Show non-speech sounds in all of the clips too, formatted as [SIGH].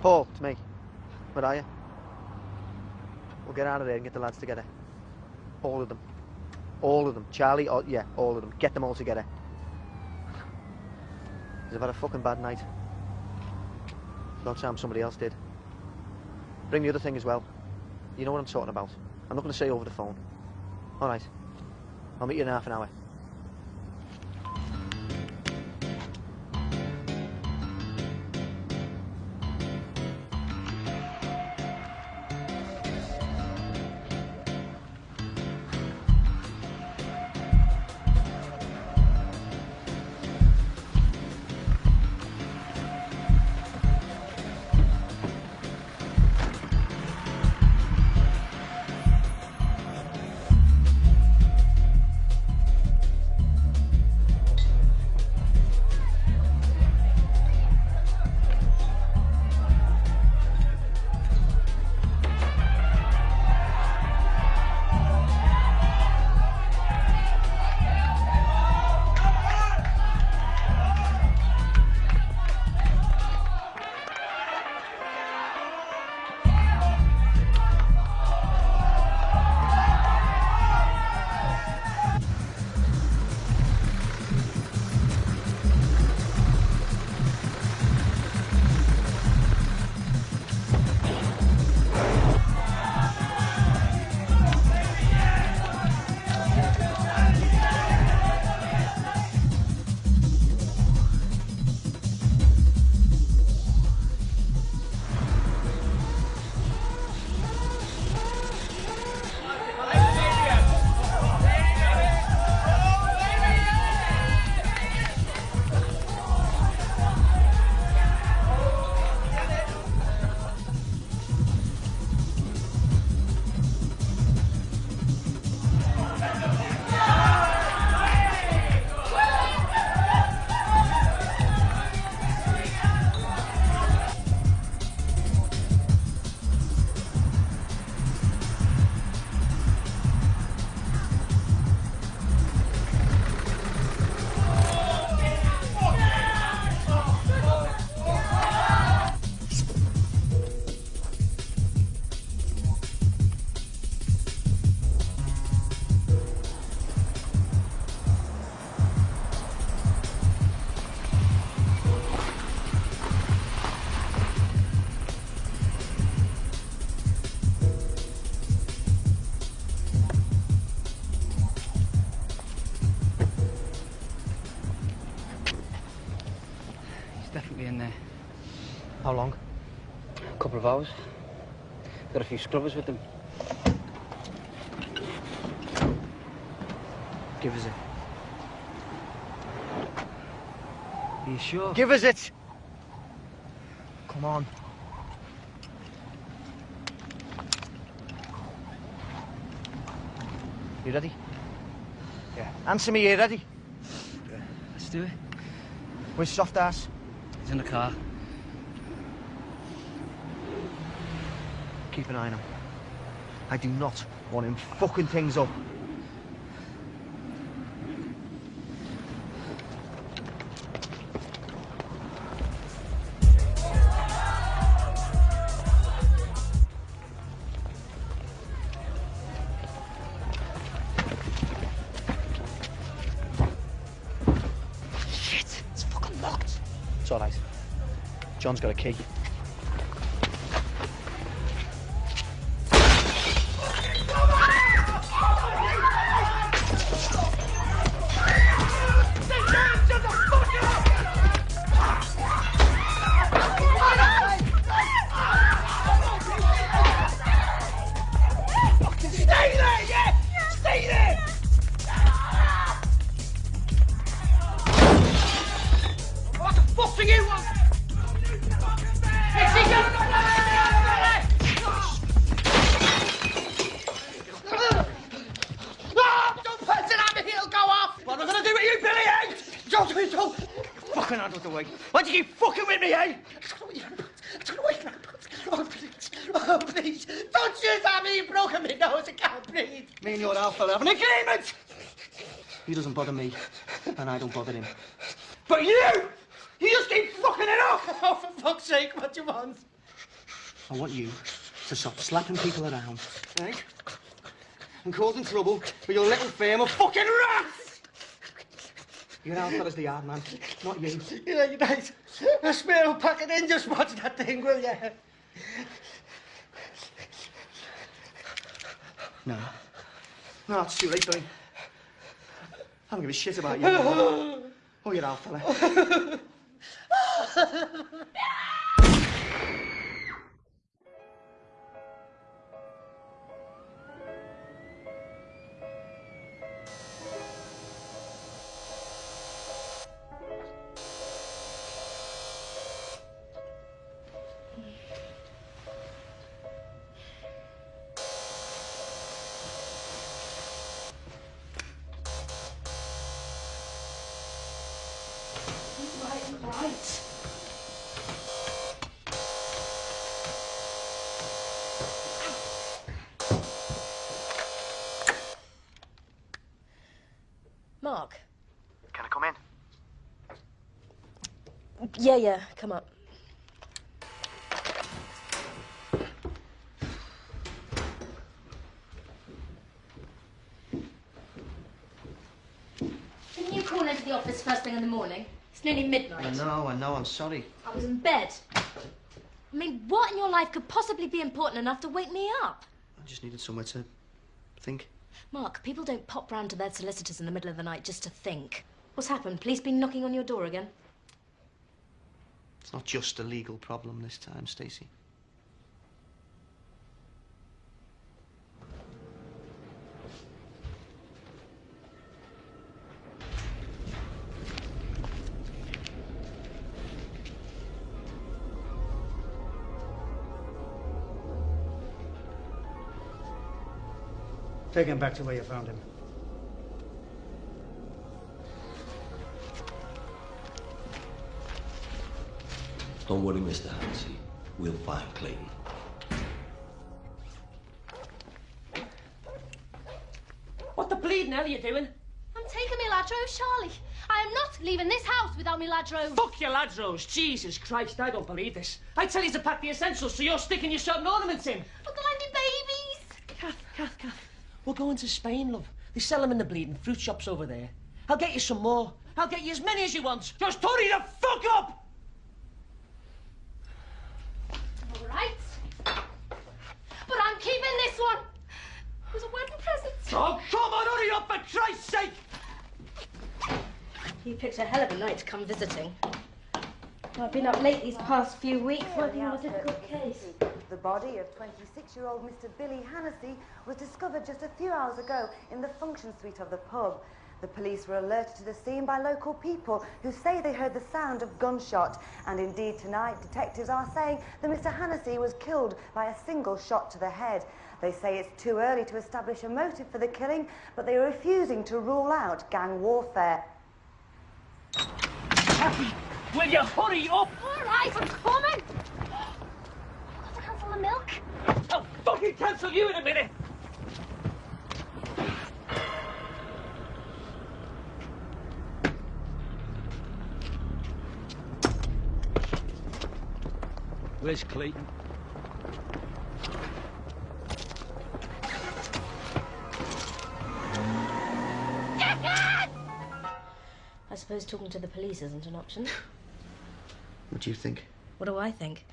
Paul, it's me. Where are you? We'll get out of there and get the lads together. All of them. All of them. Charlie, oh, yeah, all of them. Get them all together. I've had a fucking bad night. About time somebody else did. Bring the other thing as well. You know what I'm talking about. I'm not going to say over the phone. All right. I'll meet you in half an hour. Couple of hours. Got a few scrubbers with them. Give us it. Are you sure? Give us it! Come on. You ready? Yeah. Answer me, you ready? Yeah. Let's do it. Where's soft ass? He's in the car. Keep an eye on him. I do not want him fucking things up. Shit, it's fucking locked. It's all right. John's got a key. And I don't bother him. But you! You just keep fucking it up! [LAUGHS] Oh, for fuck's sake, what do you want? I want you to stop slapping people around, right? And causing trouble with your little firm of fucking rats! You're out fella's the hard man, not you. Yeah, you're right. I swear I'll pack it in, just watch that thing, will ya? No. No, it's too late, Billy. I don't give a shit about you. [GASPS] oh, you're out, fella. [LAUGHS] Yeah, yeah, come up. Didn't you call into the office first thing in the morning? It's nearly midnight. I know, I know, I'm sorry. I was in bed. I mean, what in your life could possibly be important enough to wake me up? I just needed somewhere to think. Mark, people don't pop round to their solicitors in the middle of the night just to think. What's happened? Police been knocking on your door again? It's not just a legal problem this time, Stacey. Take him back to where you found him. Don't worry, Mr. Hansi. We'll find Clayton. What the bleeding hell are you doing? I'm taking me Lladros, Charlie. I am not leaving this house without me Lladros. Fuck your lads, Rose. Jesus Christ, I don't believe this. I tell you to pack the essentials, so you're sticking your certain ornaments in. But they'll only babies. Kath, Kath, Kath. We're going to Spain, love. They sell them in the bleeding fruit shops over there. I'll get you some more. I'll get you as many as you want. Just hurry the fuck up! All right. But I'm keeping this one. It was a wedding present. Oh, come on, hurry up, for Christ's sake! You picked a hell of a night to come visiting. I've been up late these past few weeks working on a difficult case. The body of 26-year-old Mr. Billy Hannessy was discovered just a few hours ago in the function suite of the pub. The police were alerted to the scene by local people who say they heard the sound of gunshot. And indeed, tonight, detectives are saying that Mr. Hannessy was killed by a single shot to the head. They say it's too early to establish a motive for the killing, but they are refusing to rule out gang warfare. Kathy, will you hurry up? All right, I'm coming. Got to cancel the milk. Oh, I'll fucking cancel you in a minute. Where's Clayton? I suppose talking to the police isn't an option. [LAUGHS] What do you think? What do I think?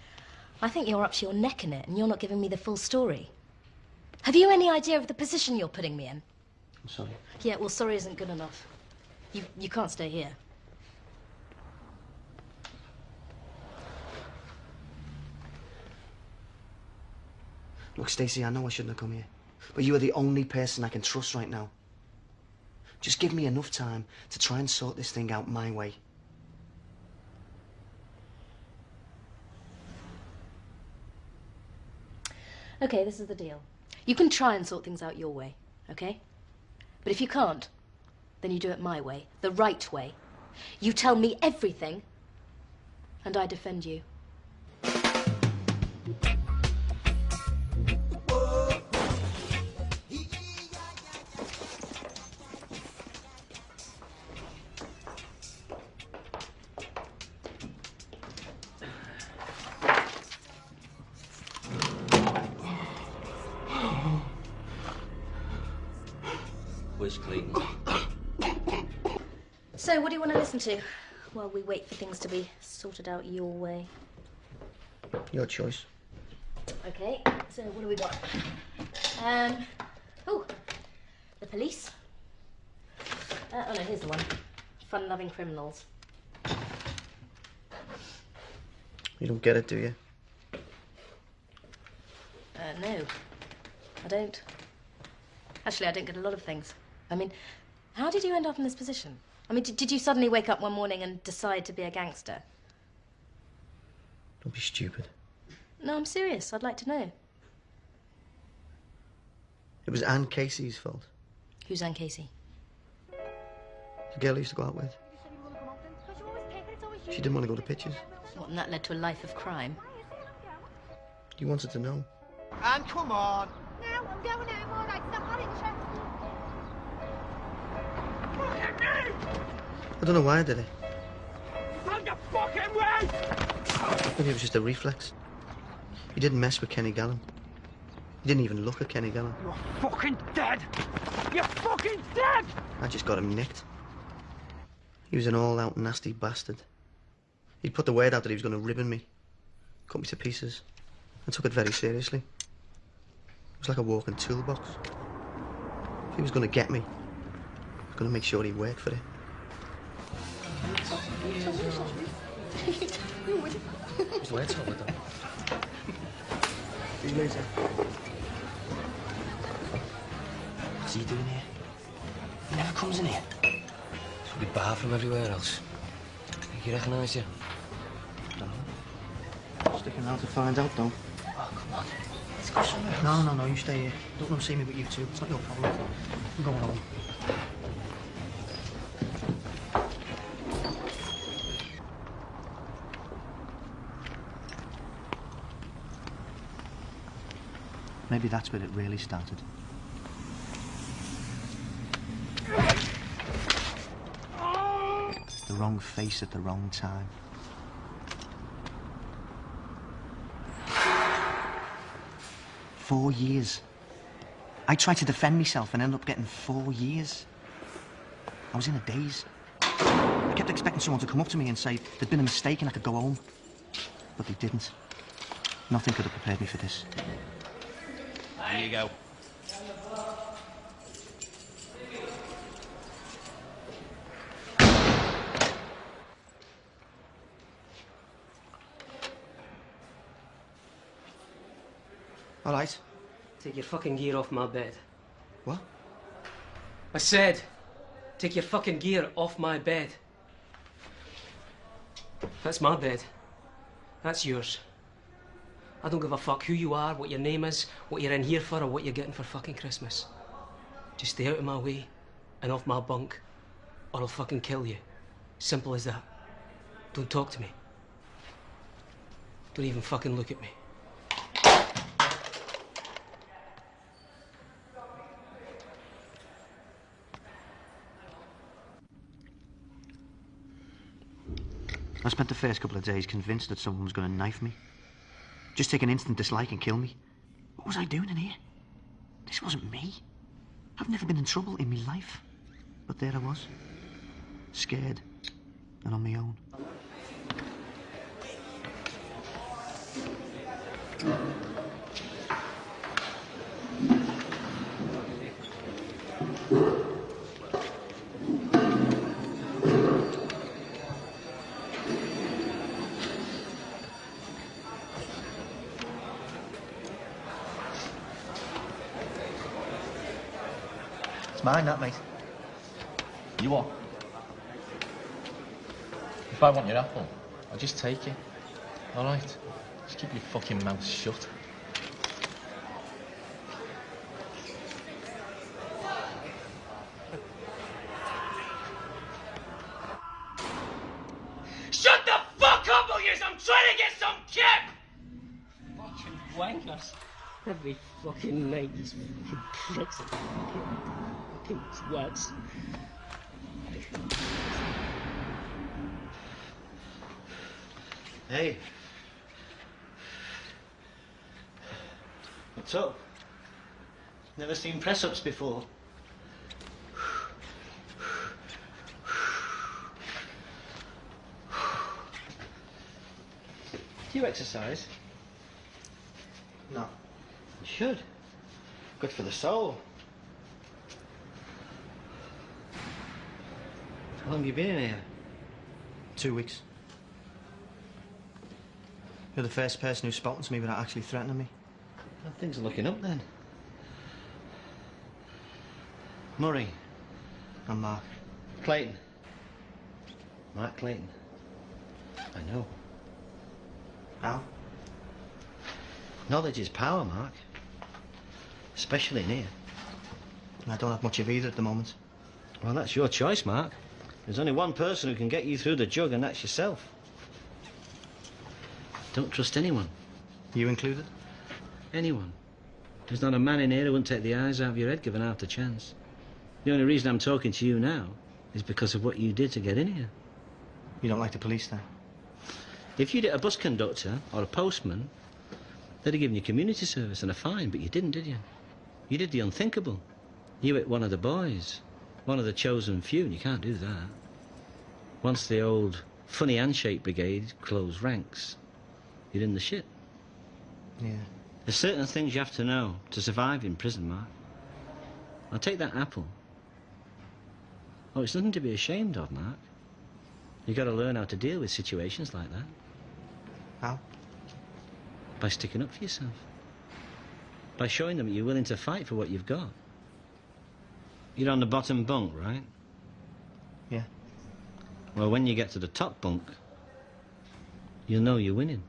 I think you're up to your neck in it and you're not giving me the full story. Have you any idea of the position you're putting me in? I'm sorry. Yeah, well, sorry isn't good enough. You, you can't stay here. Look, Stacey, I know I shouldn't have come here. But you are the only person I can trust right now. Just give me enough time to try and sort this thing out my way. Okay, this is the deal. You can try and sort things out your way, okay? But if you can't, then you do it my way, the right way. You tell me everything, and I defend you. To while we wait for things to be sorted out your way? Your choice. Okay, so what do we got? Um, oh, the police. Uh, oh no, here's the one. Fun-loving criminals. You don't get it, do you? Uh, no, I don't. Actually, I don't get a lot of things. I mean, how did you end up in this position? I mean, did, did you suddenly wake up one morning and decide to be a gangster? Don't be stupid. No, I'm serious. I'd like to know. It was Anne Casey's fault. Who's Anne Casey? The girl I used to go out with. She didn't want to go to pictures. What, and that led to a life of crime? You wanted to know. And come on. No, I'm going home, all right. Stop having I don't know why I did it. Out the fucking way! Maybe it was just a reflex. He didn't mess with Kenny Gallum. He didn't even look at Kenny Gallum. You're fucking dead! You're fucking dead! I just got him nicked. He was an all-out nasty bastard. He'd put the word out that he was going to ribbon me, cut me to pieces, and took it very seriously. It was like a walking toolbox. If he was going to get me, he was going to make sure he worked for it. His words over them. See you later. What's he doing here? He never comes in here. He's probably barred from everywhere else. Think he recognise you? Sticking around to find out, though. Oh, come on. Let's go somewhere. No, no, no, you stay here. Don't let him see me but you two. It's not your problem. I'm going home. Maybe that's where it really started. The wrong face at the wrong time. Four years. I tried to defend myself and ended up getting four years. I was in a daze. I kept expecting someone to come up to me and say there'd been a mistake and I could go home. But they didn't. Nothing could have prepared me for this. There you go. All right. Take your fucking gear off my bed. What? I said, take your fucking gear off my bed. That's my bed. That's yours. I don't give a fuck who you are, what your name is, what you're in here for, or what you're getting for fucking Christmas. Just stay out of my way and off my bunk, or I'll fucking kill you. Simple as that. Don't talk to me. Don't even fucking look at me. I spent the first couple of days convinced that someone was going to knife me. Just take an instant dislike and kill me. What was I doing in here? This wasn't me. I've never been in trouble in my life. But there I was. Scared. And on my own. Mine, that, mate. You what? If I want your apple, I'll just take it. All right? Just keep your fucking mouth shut. Shut the fuck up, will you? I'm trying to get some kip! Fucking wankers. Every fucking night, these fucking pricks. Poop's works. Hey. What's up? Never seen press-ups before. Do you exercise? No. You should. Good for the soul. Long have you been in here? Two weeks. You're the first person who's spoken to me without actually threatening me. Well, things are looking up then. Murray. I'm Mark. Clayton. Mark Clayton. I know. How? Knowledge is power, Mark. Especially in here. I don't have much of either at the moment. Well, that's your choice, Mark. There's only one person who can get you through the jug, and that's yourself. Don't trust anyone. You included? Anyone. There's not a man in here who wouldn't take the eyes out of your head given half the chance. The only reason I'm talking to you now is because of what you did to get in here. You don't like the police then? If you'd hit a bus conductor or a postman, they'd have given you community service and a fine, but you didn't, did you? You did the unthinkable. You hit one of the boys, one of the chosen few, and you can't do that. Once the old funny handshake brigade closed ranks, you're in the shit. Yeah. There's certain things you have to know to survive in prison, Mark. Now take that apple. Oh, it's nothing to be ashamed of, Mark. You've got to learn how to deal with situations like that. How? By sticking up for yourself. By showing them you're willing to fight for what you've got. You're on the bottom bunk, right? Yeah. Well, when you get to the top bunk, you'll know you're winning.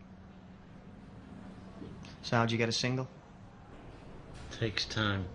So how'd you get a single? Takes time.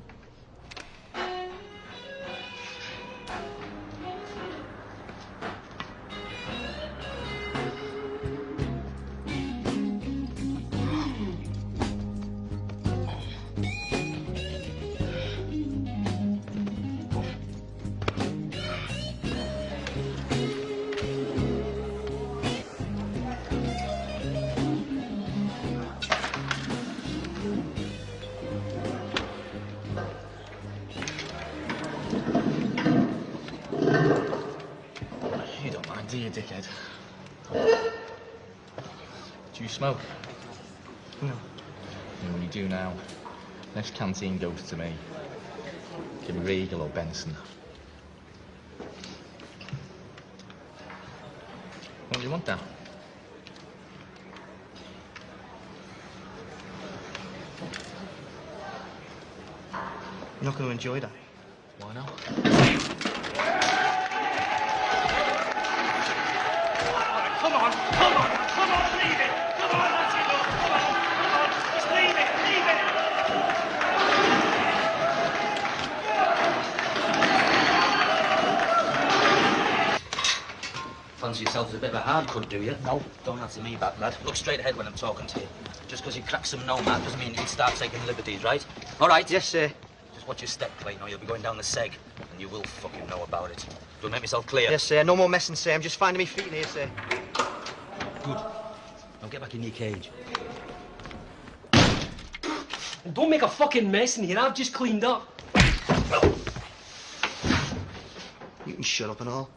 To me. Give me Regal or Benson. What do you want, Dan? You're not going to enjoy that. Why not? Come on, come on, come on, leave it. Come on, that's enough. Come on, come on, just leave it, leave it. Fancy yourself as a bit of a hard cunt, do you? No. Don't answer me back, lad. Look straight ahead when I'm talking to you. Just because you crack some nomad doesn't mean you can start taking liberties, right? All right? Yes, sir. Just watch your step, Clayton, or you'll be going down the seg, and you will fucking know about it. Do I make myself clear? Yes, sir. No more messing, sir. I'm just finding me feet in here, sir. Good. Now get back in your cage. And don't make a fucking mess in here. I've just cleaned up. You can shut up and all.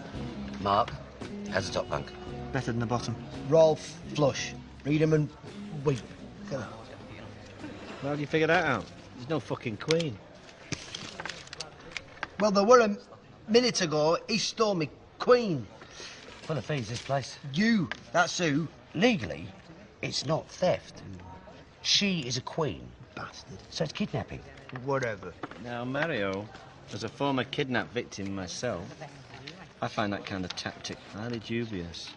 Flipper. Mark, how's the top bunk? Better than the bottom. Royal, Flush, Reedham and Weep. How do you figure that out? There's no fucking queen. Well, there were a minute ago. He stole me queen. Full of fees, this place. You, that's who. Legally, it's not theft. She is a queen. Bastard. So it's kidnapping. Whatever. Now, Mario, as a former kidnap victim myself, I find that kind of tactic highly dubious.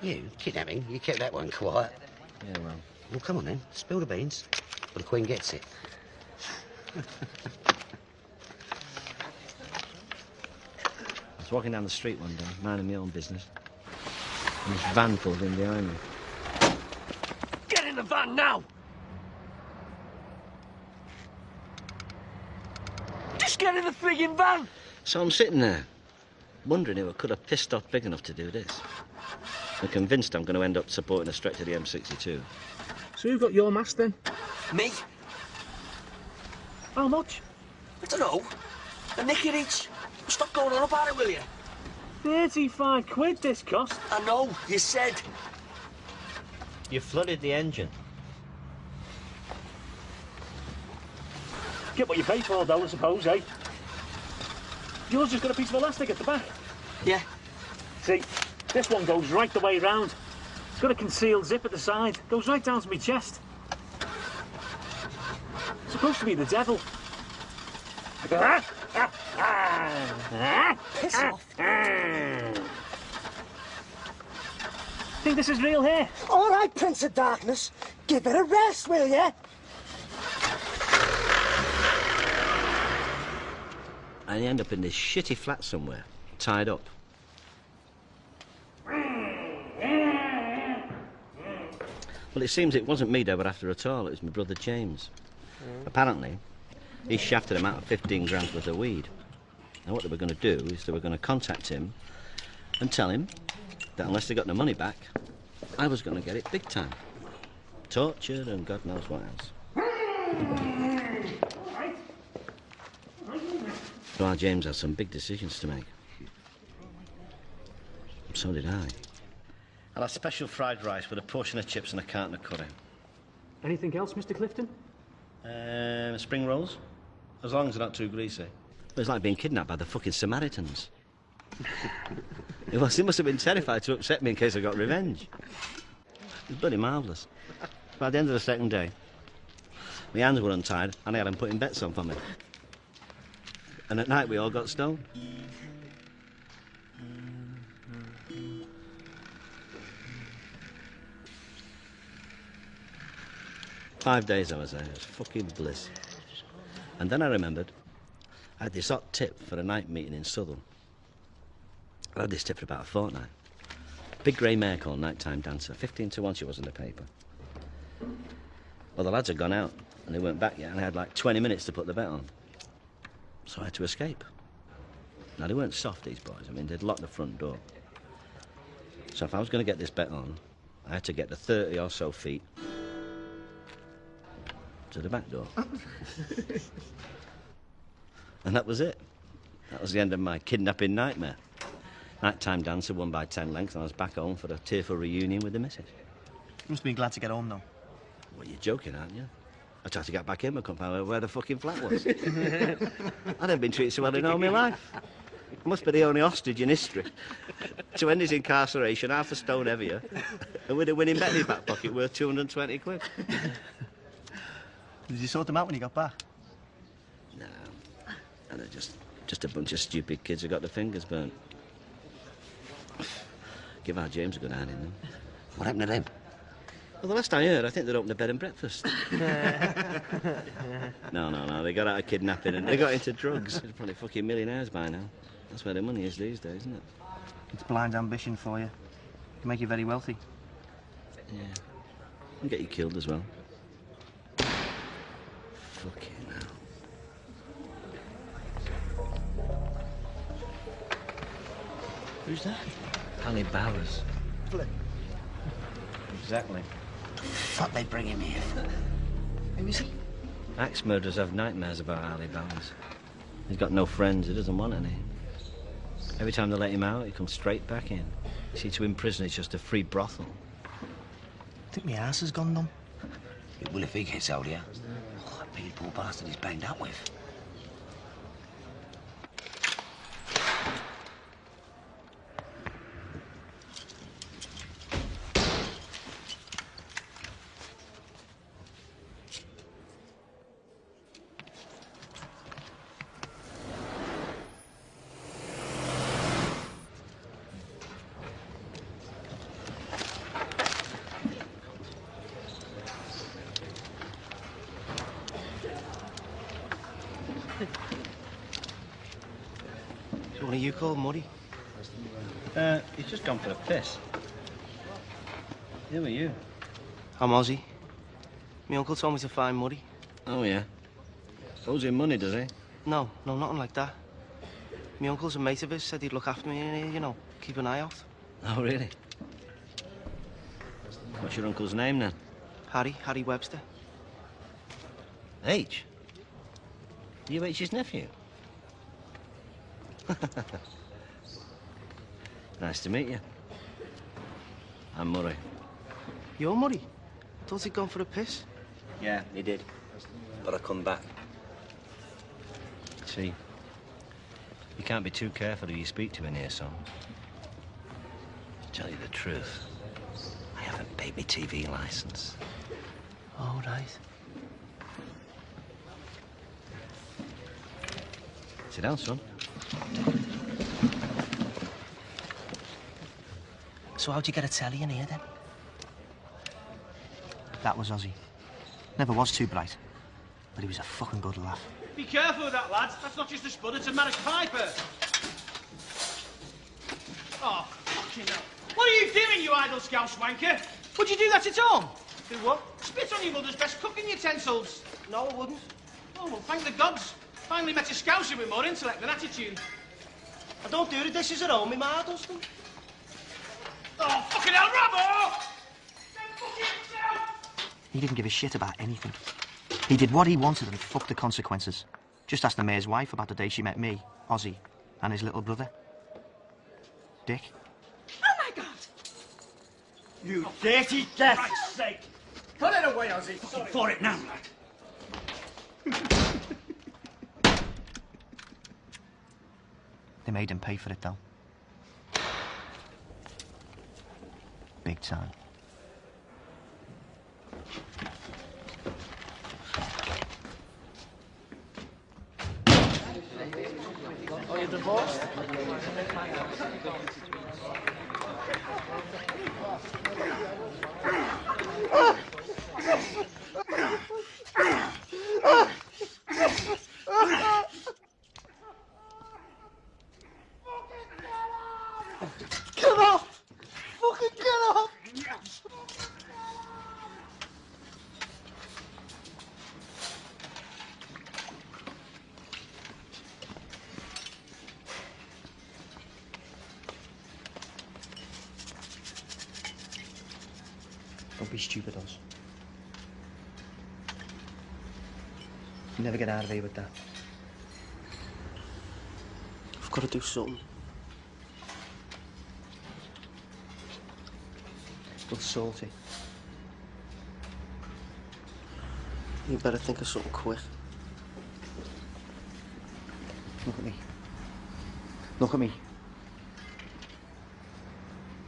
You, kidnapping? You kept that one quiet. Yeah, well. Well, come on then. Spill the beans. Well, the Queen gets it. I was walking down the street one day, minding my own business. And this van pulled in behind me. Get in the van now! Just get in the frigging van! So I'm sitting there, wondering who I could have pissed off big enough to do this. I'm convinced I'm going to end up supporting a stretch of the M62. So who got your mask then? Me? How much? I don't know. A nick at each. Stop going on about it, will you? 35 quid this cost. I know, you said. You flooded the engine. Get what you pay for though, I suppose, eh? Yours just got a piece of elastic at the back. Yeah. See, this one goes right the way round. It's got a concealed zip at the side. Goes right down to my chest. Supposed to be the devil. Piss off. Think this is real hair? All right, Prince of Darkness. Give it a rest, will you? And you end up in this shitty flat somewhere, tied up. Well, it seems it wasn't me they were after at all, it was my brother James. Hmm. Apparently, he shafted him out of 15 grams worth of weed. Now, what they were going to do is they were going to contact him and tell him that unless they got the money back, I was going to get it big time. Tortured and God knows what else. So our James had some big decisions to make. So did I. I'll have special fried rice with a portion of chips and a carton of curry. Anything else, Mr. Clifton? Um, spring rolls, as long as they're not too greasy. It was like being kidnapped by the fucking Samaritans. [LAUGHS] it was. They must have been terrified to upset me in case I got revenge. It was bloody marvellous. By the end of the second day, my hands were untied and I had them putting bets on for me. And at night we all got stoned. Five days I was there. It was fucking bliss. And then I remembered I had this hot tip for a night meeting in Southern. I had this tip for about a fortnight. Big grey mare called Nighttime Dancer. 15 to 1 she was in the paper. Well, the lads had gone out and they weren't back yet, and I had like 20 minutes to put the bet on. So I had to escape. Now, they weren't soft, these boys. I mean, they'd locked the front door. So if I was going to get this bet on, I had to get the 30 or so feet to the back door. [LAUGHS] and that was it. That was the end of my kidnapping nightmare. Nighttime dancer won by 10 lengths, and I was back home for a tearful reunion with the missus. You must have been glad to get home, though. Well, you're joking, aren't you? I tried to get back in, I couldn't find out where the fucking flat was. [LAUGHS] I'd never been treated so well in all my life. I must be the only hostage in history to end his incarceration half a stone heavier and with a winning bet in his back pocket worth 220 quid. Did you sort them out when you got back? No. And they're just, just a bunch of stupid kids who got their fingers burnt. Give our James a good hand in them. What happened to them? Well, the last I heard, I think they'd opened a bed and breakfast. [LAUGHS] no, no, no. They got out of kidnapping and they got into drugs. They're probably fucking millionaires by now. That's where the money is these days, isn't it? It's blind ambition for you. Can make you very wealthy. Yeah. And get you killed as well. Fucking hell. Who's that? Ali Bowers. Flip. Exactly. Fuck, they bring him here. Who is he? Axe murderers have nightmares about Ali Bowers. He's got no friends, he doesn't want any. Every time they let him out, he comes straight back in. You see, to him, prison is just a free brothel. think my ass has gone numb. It will if he gets out here. Oh, that big poor bastard he's banged up with. I'm My uncle told me to find Muddy. Oh, yeah. Owes him money, does he? No, no, nothing like that. My uncle's a mate of his, said he'd look after me in here, you know, keep an eye out. Oh, really? What's your uncle's name, then? Harry, Harry Webster. H? You H's nephew? [LAUGHS] nice to meet you. I'm Murray. You're Muddy? I thought he'd gone for a piss. Yeah, he did. But I come back. See, you can't be too careful who you speak to in here, son. Tell you the truth, I haven't paid my TV license. All right. Sit down, son. So how'd you get a telly in here, then? That was Ozzy. Never was too bright, but he was a fucking good laugh. Be careful with that, lads. That's not just a spud, it's a Maris Piper. Oh, fucking hell. What are you doing, you idle scouse wanker? Would you do that at home? Do what? Spit on your mother's best cooking utensils. No, I wouldn't. Oh, well, thank the gods. Finally met a scouser with more intellect than attitude. I don't do the dishes at home, my ma does them. Oh, fucking hell, Robbo! Oh! He didn't give a shit about anything. He did what he wanted and fucked the consequences. Just ask the mayor's wife about the day she met me, Ozzy, and his little brother. Dick. Oh, my God! You dirty death! For Christ's sake! Put it away, Ozzy. Fucking for it now, lad. They made him pay for it, though. Big time. Divorced? are they with that? I've got to do something. Still salty. You better think of something quick. Look at me. Look at me.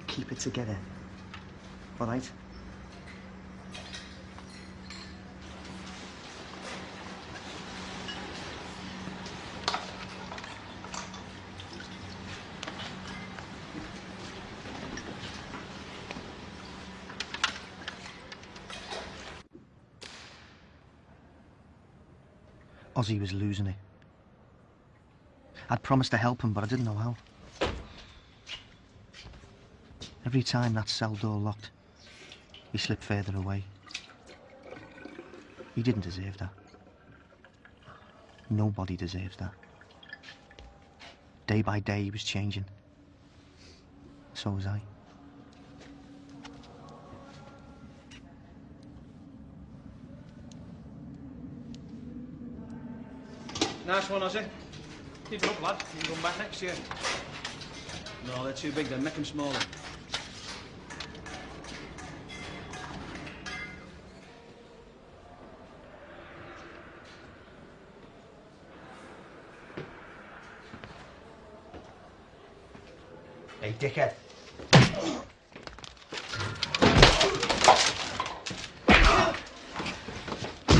Keep it together. All right? Ozzy was losing it. I'd promised to help him, but I didn't know how. Every time that cell door locked, he slipped further away. He didn't deserve that. Nobody deserves that. Day by day, he was changing. So was I. Nice one, Ozzy. Keep it up, lad. You can come back next year. No, they're too big then. Make them smaller. Hey, dickhead.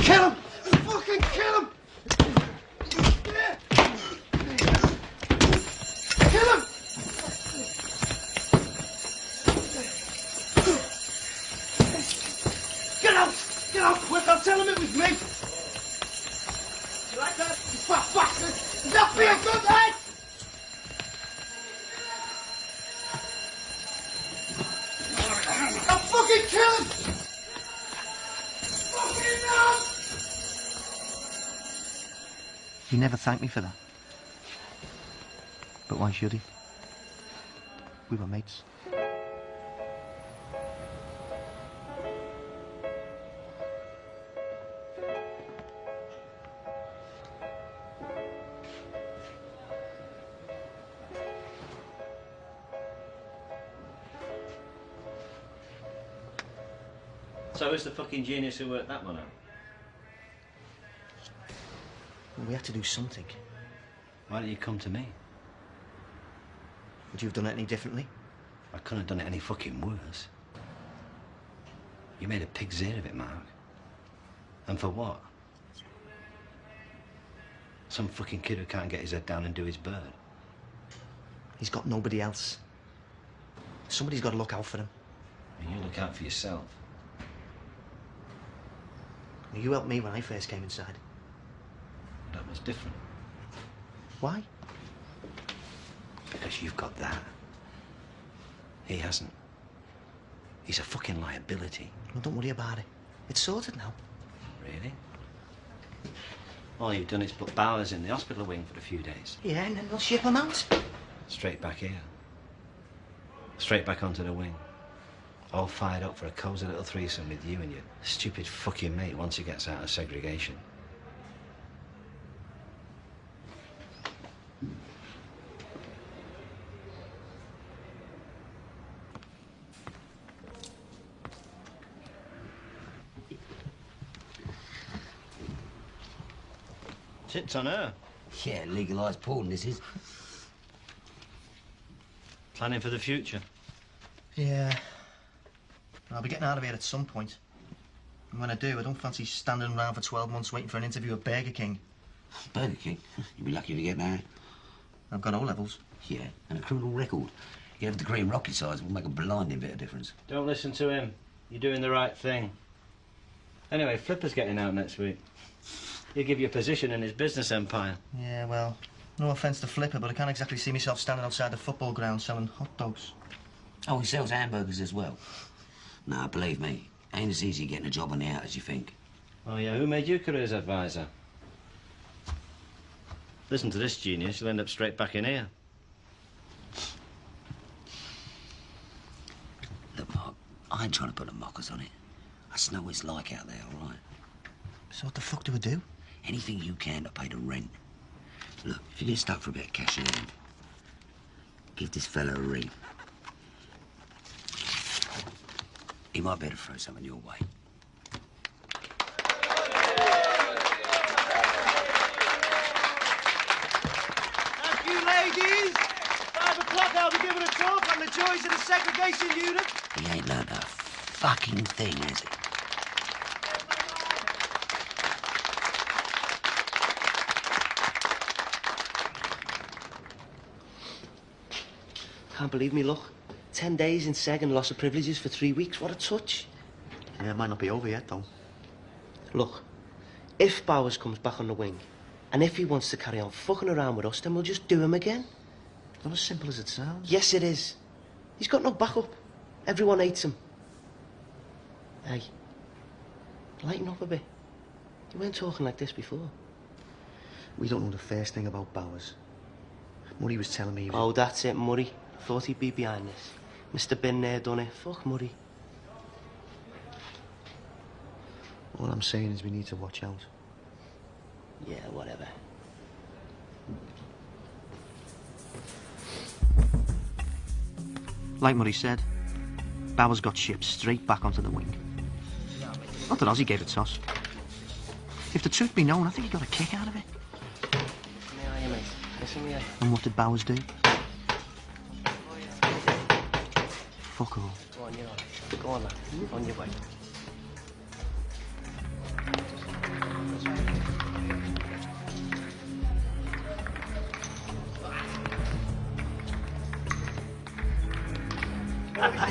Kill him! Fucking kill him! Kill him! Get out! Get out quick! I'll tell him it was me! You like that? You fat bastard! Is that for your good head? He never thanked me for that. But why should he? We were mates. So who's the fucking genius who worked that one out? We had to do something. Why didn't you come to me? Would you have done it any differently? I couldn't have done it any fucking worse. You made a pig's ear of it, Mark. And for what? Some fucking kid who can't get his head down and do his bird. He's got nobody else. Somebody's got to look out for him. And you look out for yourself. You helped me when I first came inside. That was different. Why? Because you've got that. He hasn't. He's a fucking liability. Well, don't worry about it. It's sorted now. Really? All you've done is put Bowers in the hospital wing for a few days. Yeah, and then we'll ship him out. Straight back here. Straight back onto the wing. All fired up for a cosy little threesome with you and your stupid fucking mate once he gets out of segregation. Sits on her. Yeah, legalised porn, this is. Planning for the future. Yeah. I'll be getting out of here at some point. And when I do, I don't fancy standing around for 12 months waiting for an interview at Burger King. Burger King? You'd be lucky to get that. I've got all levels. Yeah, and a criminal record. You have a degree in rocket science will make a blinding bit of difference. Don't listen to him. You're doing the right thing. Anyway, Flipper's getting out next week. He'll give you a position in his business empire. Yeah, well, no offence to Flipper, but I can't exactly see myself standing outside the football ground selling hot dogs. Oh, he sells hamburgers as well. Nah, believe me, ain't as easy getting a job on the out as you think. Oh, yeah, who made you careers advisor? Listen to this genius, you'll end up straight back in here. Look, Mark, I ain't trying to put the mockers on it. I just know what it's like out there, all right? So what the fuck do we do? Anything you can to pay the rent. Look, if you get stuck for a bit of cash in hand, give this fella a ring. He might better throw something your way. Thank you, ladies. Five o'clock, I'll be giving a talk on the joys of the segregation unit. He ain't learned a fucking thing, has he? Can't believe me luck. Ten days in Seg and loss of privileges for three weeks. What a touch. Yeah, it might not be over yet, though. Look, if Bowers comes back on the wing, and if he wants to carry on fucking around with us, then we'll just do him again. Not as simple as it sounds. Yes, it is. He's got no backup. Everyone hates him. Hey, lighten up a bit. You weren't talking like this before. We don't know the first thing about Bowers. Murray was telling me was... Oh, that's it, Murray. Thought he'd be behind this. Mr. Bin there done it. Fuck Murray. All I'm saying is we need to watch out. Yeah, whatever. Like Murray said, Bowers got shipped straight back onto the wing. Not that Ozzy gave it a toss. If the truth be known, I think he got a kick out of it. Come here, mate. Listen here. And what did Bowers do? Fuck all. Go on, you're on. Go on, lad. On your way.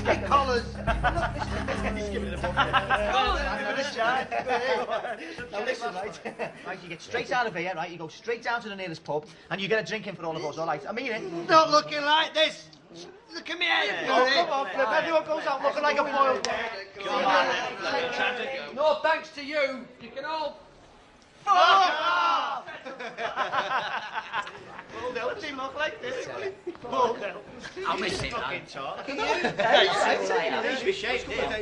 Hey, collars. He's giving it a bump. Collars. Give it a shot. Now listen, right? right, you get straight out of here, right? You go straight down to the nearest pub, and you get a drink in for all of us, all right? I mean it. Not looking like this. Look at me head. Oh, come on, Flip. Everyone goes out looking like a boiled No thanks to you. You can all Fuck off! well, don't seem look like this. Well, I'll miss it, fucking man. talk. Can you? you? Yeah, Yeah, I'd yeah, say yeah. it. Needs to be shaved, yeah.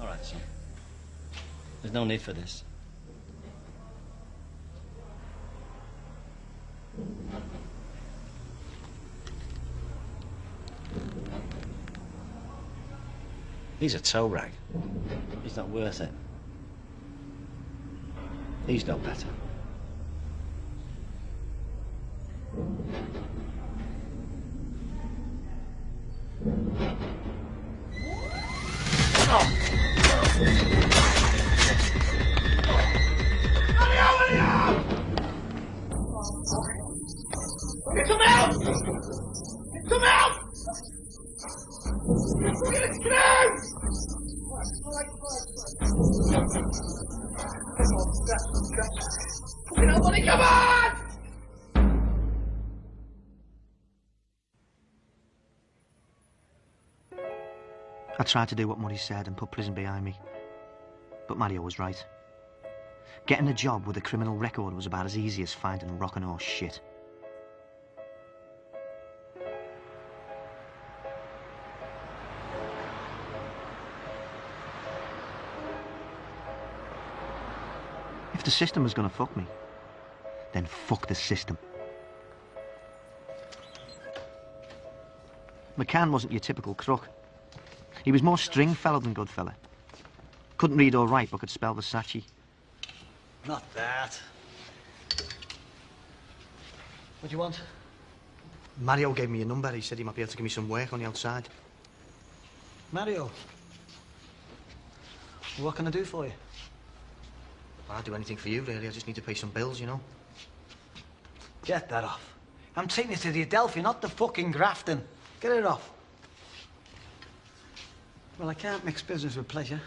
All right, son. There's no need for this. He's a tow rag. He's not worth it. He's no better. Oh. Come out! Come out! Get out! Fucking hell, buddy, come on! I tried to do what Muddy said and put prison behind me. But Mario was right. Getting a job with a criminal record was about as easy as finding rock and horse shit. If the system was going to fuck me, then fuck the system. McCann wasn't your typical crook. He was more string Stringfellow than good Goodfellow. Couldn't read or write, but could spell Versace. Not that. What do you want? Mario gave me a number. He said he might be able to give me some work on the outside. Mario. What can I do for you? I'd do anything for you, really. I just need to pay some bills, you know. Get that off. I'm taking you to the Adelphi, not the fucking Grafton. Get it off. Well, I can't mix business with pleasure.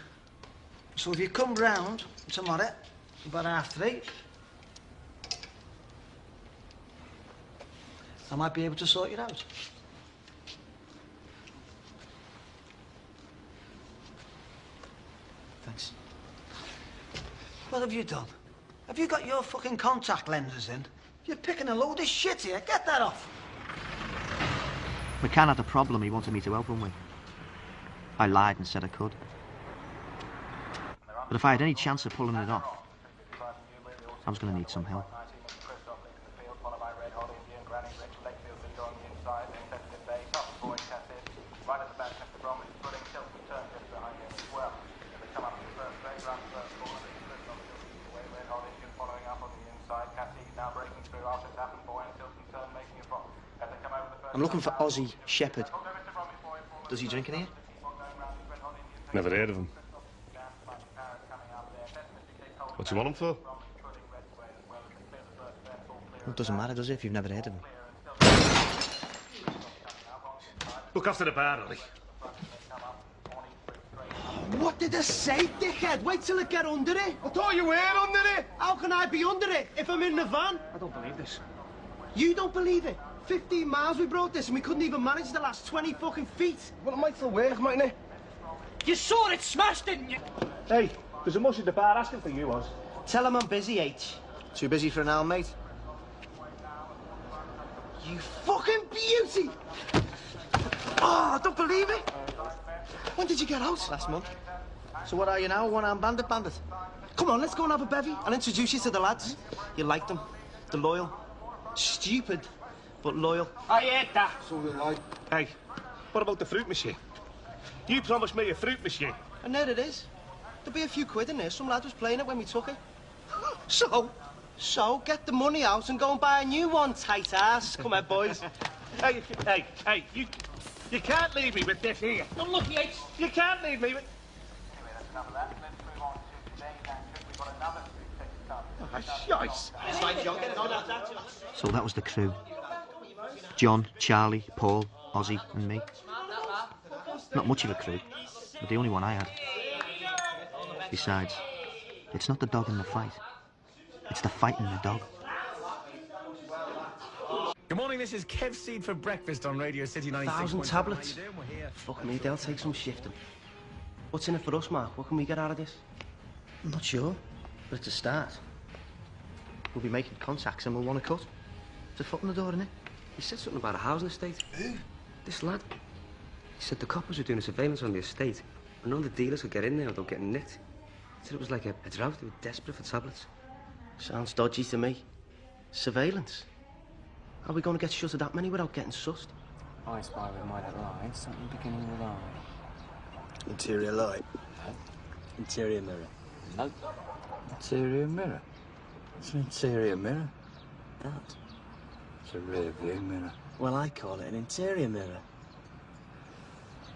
So if you come round tomorrow, about half three, I might be able to sort you out. Thanks. What have you done? Have you got your fucking contact lenses in? You're picking a load of shit here. Get that off. McCann had a problem he wanted me to help him with. I lied and said I could. But if I had any chance of pulling it off, I was going to need some help. I'm looking for Ozzy Shepherd. Does he drink in here? Never heard of him. What do you want him for? Well, it doesn't matter, does it, if you've never heard of him? Look after the bar, Ollie. What did I say, dickhead? Wait till I get under it. I thought you were under it. How can I be under it if I'm in the van? I don't believe this. You don't believe it? 15 miles we brought this and we couldn't even manage the last 20 fucking feet. Well, it might still work, mightn't it? You saw it smashed, didn't you? Hey, there's a mush at the bar asking for you, Oz. Tell him I'm busy, H. Too busy for an hour, mate? You fucking beauty! Oh, I don't believe it. When did you get out? Last month. So what are you now, one-armed bandit bandit? Come on, let's go and have a bevy. I'll introduce you to the lads. You like them? They're loyal. Stupid. But loyal. I hate that. So did I. Hey, what about the fruit machine? You promised me a fruit machine. And there it is. There'll be a few quid in there. Some lad was playing it when we took it. [LAUGHS] So, so get the money out and go and buy a new one, tight ass. Come on, boys. [LAUGHS] Hey, hey, hey, you, you can't leave me with this here. Don't look, Yates. You can't leave me with... Oh, shite. So that was the crew. John, Charlie, Paul, Ozzy and me. Not much of a crew, but the only one I had. Besides, it's not the dog in the fight. It's the fight in the dog. Good morning, this is Kev Seed for breakfast on Radio City 96. Thousand tablets. Fuck me, they'll take some shifting. What's in it for us, Mark? What can we get out of this? I'm not sure, but it's a start. We'll be making contacts and we'll want a cut. It's a foot in the door, isn't it? He said something about a housing estate. Who? This lad. He said the coppers were doing a surveillance on the estate, and none of the dealers could get in there without getting nicked. He said it was like a, a drought. They were desperate for tablets. Sounds dodgy to me. Surveillance. How are we going to get shut of that many without getting sussed? I spy with my little eye, something beginning with I. Interior light. Interior mirror. No. Interior mirror. It's an interior mirror. That. It's a rear view mirror. Well, I call it an interior mirror.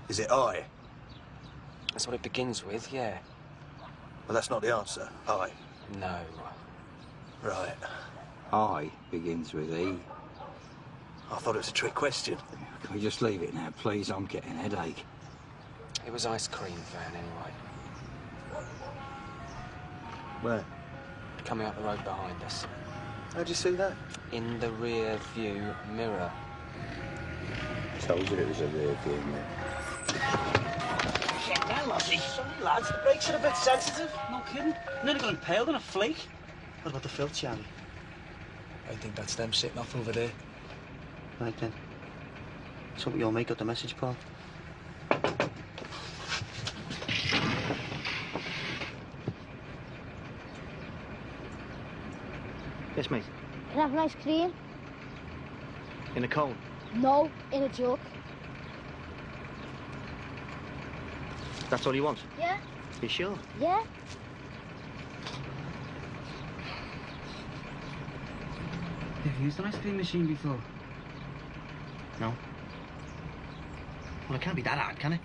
Is it I? That's what it begins with, yeah. Well, that's not the answer. I. No. Right. I begins with E. I thought it was a trick question. Can we just leave it now, please? I'm getting a headache. It was ice cream van, anyway. Where? Coming up the road behind us. How'd you see that? In the rear view mirror. Told you it was a rear view mirror. Shit, now, lassie. Sorry, lads. The brakes are a bit sensitive. No kidding. Nearly got impaled in a flake. What about the filth, Charlie? I think that's them sitting off over there. Right then. So we all make up the message, Paul. Yes, mate. Can I have an ice cream? In a cone. No, in a jug. That's all you want? Yeah? You sure? Yeah? Have you used an ice cream machine before? No. Well, it can't be that hard, can it?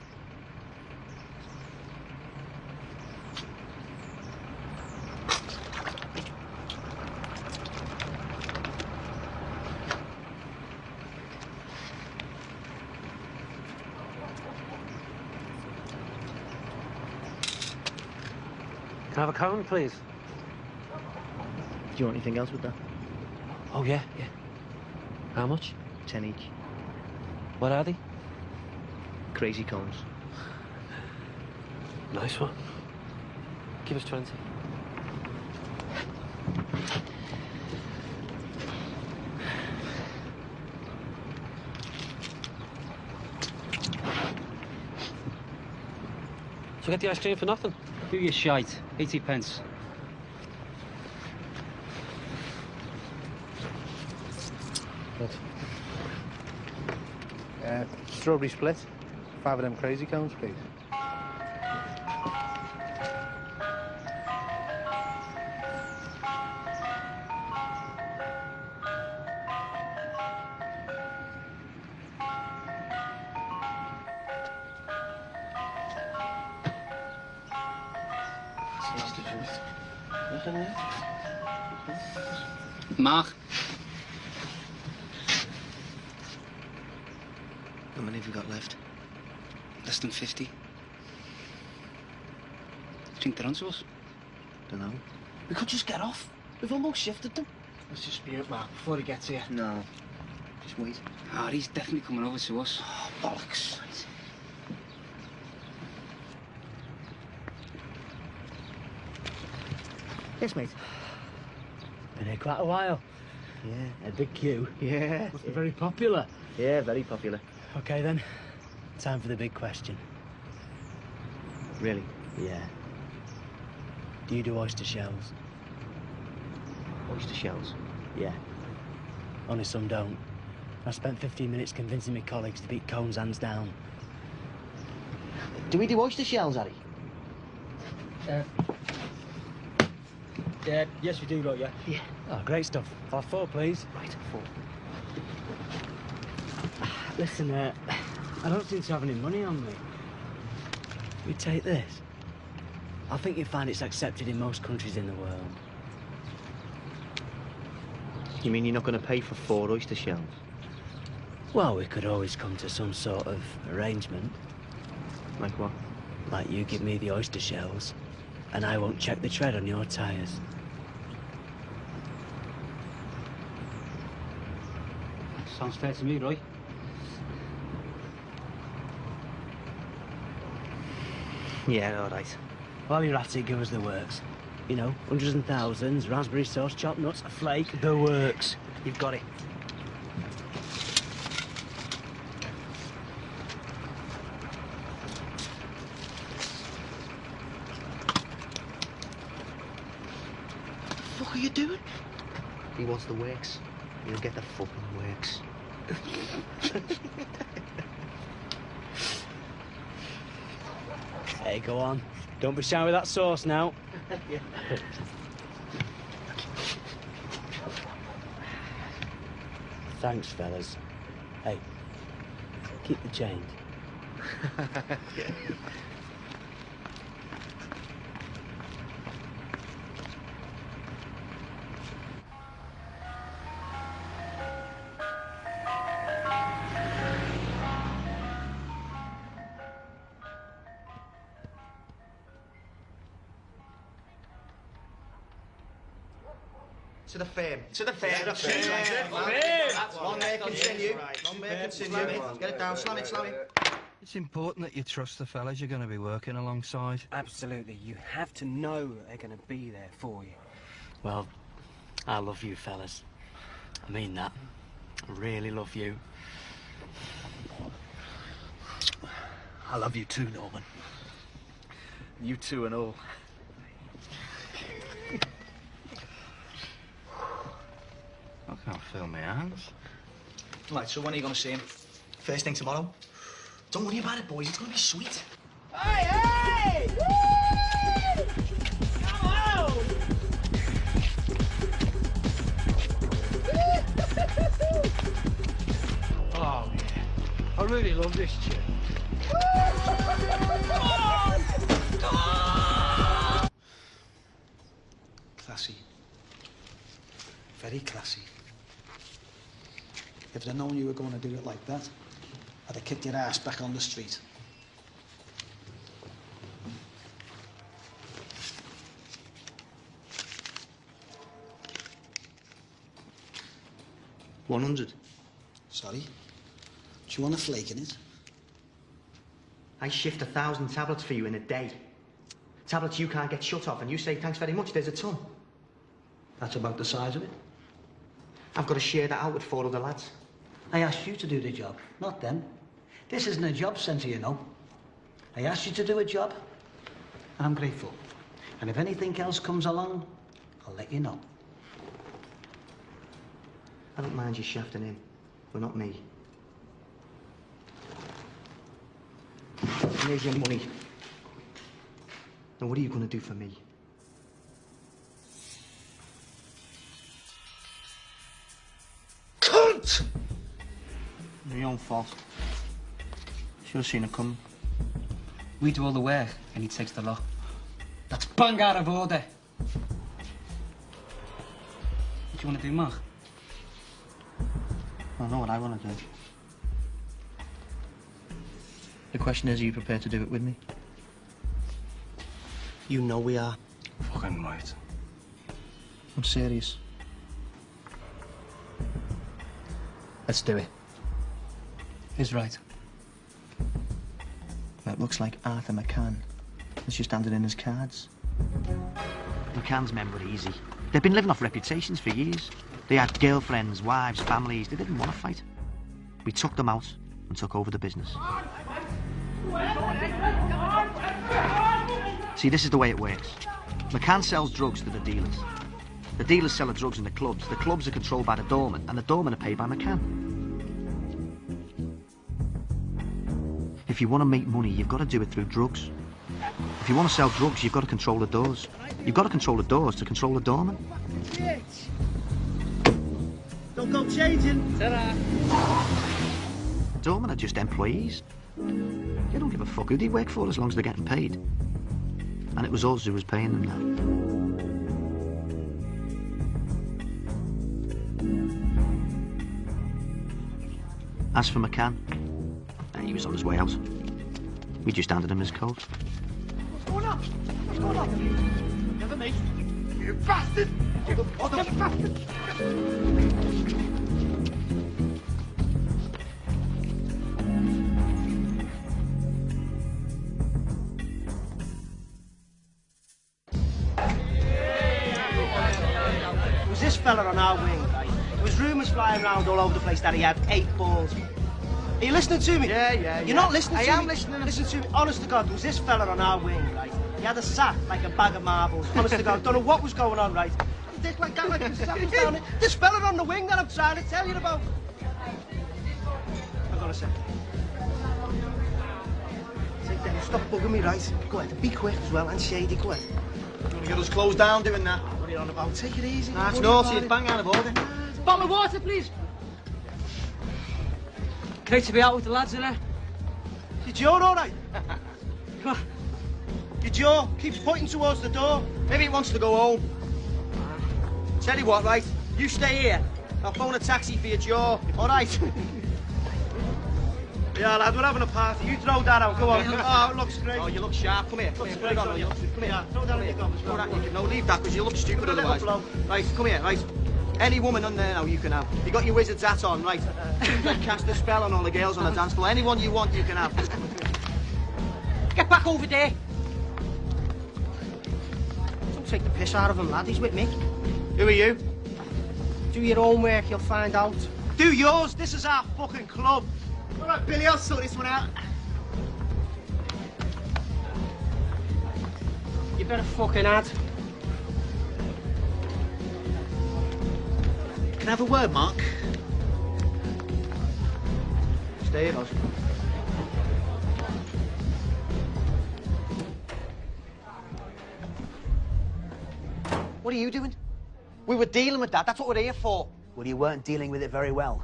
Please? Do you want anything else with that? Oh, yeah, yeah. How much? Ten each. What are they? Crazy cones. Nice one. Give us 20. So get the ice cream for nothing? Do your shite. 80 pence. Uh, strawberry split. Five of them crazy cones, please. Shifted them. Let's just spew it, Mark, before he gets here. No. Just wait. Ah, he's definitely coming over to us. Oh, bollocks. Yes, mate. Been here quite a while. Yeah. A big queue. Yeah. Must be very popular. Yeah, very popular. Okay then. Time for the big question. Really? Yeah. Do you do oyster shells? Oyster shells? Yeah. Only some don't. I spent 15 minutes convincing my colleagues to beat cones hands down. Do we do oyster shells, Harry? Uh, yeah, yes we do, don't you? Yeah. Oh, great stuff. I'll have four, please. Right, four. Listen, uh, I don't seem to have any money on me. We take this. I think you'll find it's accepted in most countries in the world. You mean you're not going to pay for four oyster shells? Well, we could always come to some sort of arrangement. Like what? Like you give me the oyster shells, and I won't check the tread on your tyres. Sounds fair to me, Roy. Yeah, all right. While you're at it, give us the works. You know, hundreds and thousands, raspberry sauce, chopped nuts, a flake, the works. You've got it. What are you doing? He wants the works. He'll get the fucking works. [LAUGHS] Hey, go on. Don't be shy with that sauce now. [LAUGHS] Thanks, fellas. Hey, keep the change. To [LAUGHS] To the fair. To the fame. That's Long may it continue. Long may it Superb. continue. Slam it. Get it down. Slam it, slam it. It's important that you trust the fellas you're going to be working alongside. Absolutely. You have to know that they're going to be there for you. Well, I love you, fellas. I mean that. I really love you. I love you too, Norman. You too and all. Can't feel my hands. Right, so when are you going to see him? First thing tomorrow? Don't worry about it, boys. It's going to be sweet. Hey, hey! Woo! Come on! Oh, yeah. I really love this chick. If I'd known you were going to do it like that, I'd have kicked your ass back on the street. One hundred. Sorry. Do you want a flake in it? I shift a thousand tablets for you in a day. Tablets you can't get shut off, and you say thanks very much. There's a ton. That's about the size of it. I've got to share that out with four other lads. I asked you to do the job, not them. This isn't a job centre, you know. I asked you to do a job, and I'm grateful. And if anything else comes along, I'll let you know. I don't mind you shafting in, but not me. Here's your money. Now, what are you going to do for me? Cunt! My own fault. Should have seen it coming. We do all the work, and he takes the lot. That's bang out of order. What do you want to do, Mark? I know what I want to do. The question is, are you prepared to do it with me? You know we are. Fucking right. I'm serious. Let's do it. Who's right? That looks like Arthur McCann. Let's just hand it in his cards. McCann's men were easy. They've been living off reputations for years. They had girlfriends, wives, families. They didn't want to fight. We took them out and took over the business. See, this is the way it works. McCann sells drugs to the dealers. The dealers sell the drugs in the clubs. The clubs are controlled by the doorman, and the doorman are paid by McCann. If you want to make money, you've got to do it through drugs. If you want to sell drugs, you've got to control the doors. You've got to control the doors to control the doorman. Don't go changing. Ta-da. Doormen are just employees. They don't give a fuck who they work for as long as they're getting paid. And it was us who was paying them now. As for McCann, he was on his way out. We just handed him his coat. What's going on? What's going on? Never me. You bastard! You other bastard! Was this fella on our wing, right? There was rumours flying around all over the place that he had eight balls. Are you listening to me? Yeah, yeah, You're not listening I to am me? listening. Listen to me. Honest to God, there was this fella on our wing, right? He had a sack like a bag of marbles. Honest to God, [LAUGHS] don't know what was going on, right? Dick like that, like sack was down there. This fella on the wing that I'm trying to tell you about. Hang on a second. Stop bugging me, right? Go ahead, be quick as well, and shady, go ahead. You want to get us closed down doing that? What are you on about? Take it easy. Nah, it's naughty. It's it. bang out of order. Bottle of water, please. Great to be out with the lads, innit? Your jaw all right? [LAUGHS] Your jaw keeps pointing towards the door. Maybe he wants to go home. Tell you what, right? You stay here. I'll phone a taxi for your jaw. All right? [LAUGHS] Yeah, lad, we're having a party. You throw that out. Go on. [LAUGHS] Oh, it looks great. Oh, you look sharp. Come here. Come here. Put it on. great, You don't look, come here. Throw that in your gum as well. Throw that in your- No, leave that because you look stupid otherwise. Right, come here, right? Any woman on there now you can have. You got your wizard's hat on, right? [LAUGHS] Cast a spell on all the girls on the dance floor. Anyone you want, you can have. Get back over there. Don't take the piss out of him, lad. He's with me. Who are you? Do your own work, you'll find out. Do yours. This is our fucking club. All right, Billy, I'll sort this one out. You better fucking add. Can I have a word, Mark? Stay in, Oz. What are you doing? We were dealing with that. That's what we're here for. Well, you weren't dealing with it very well.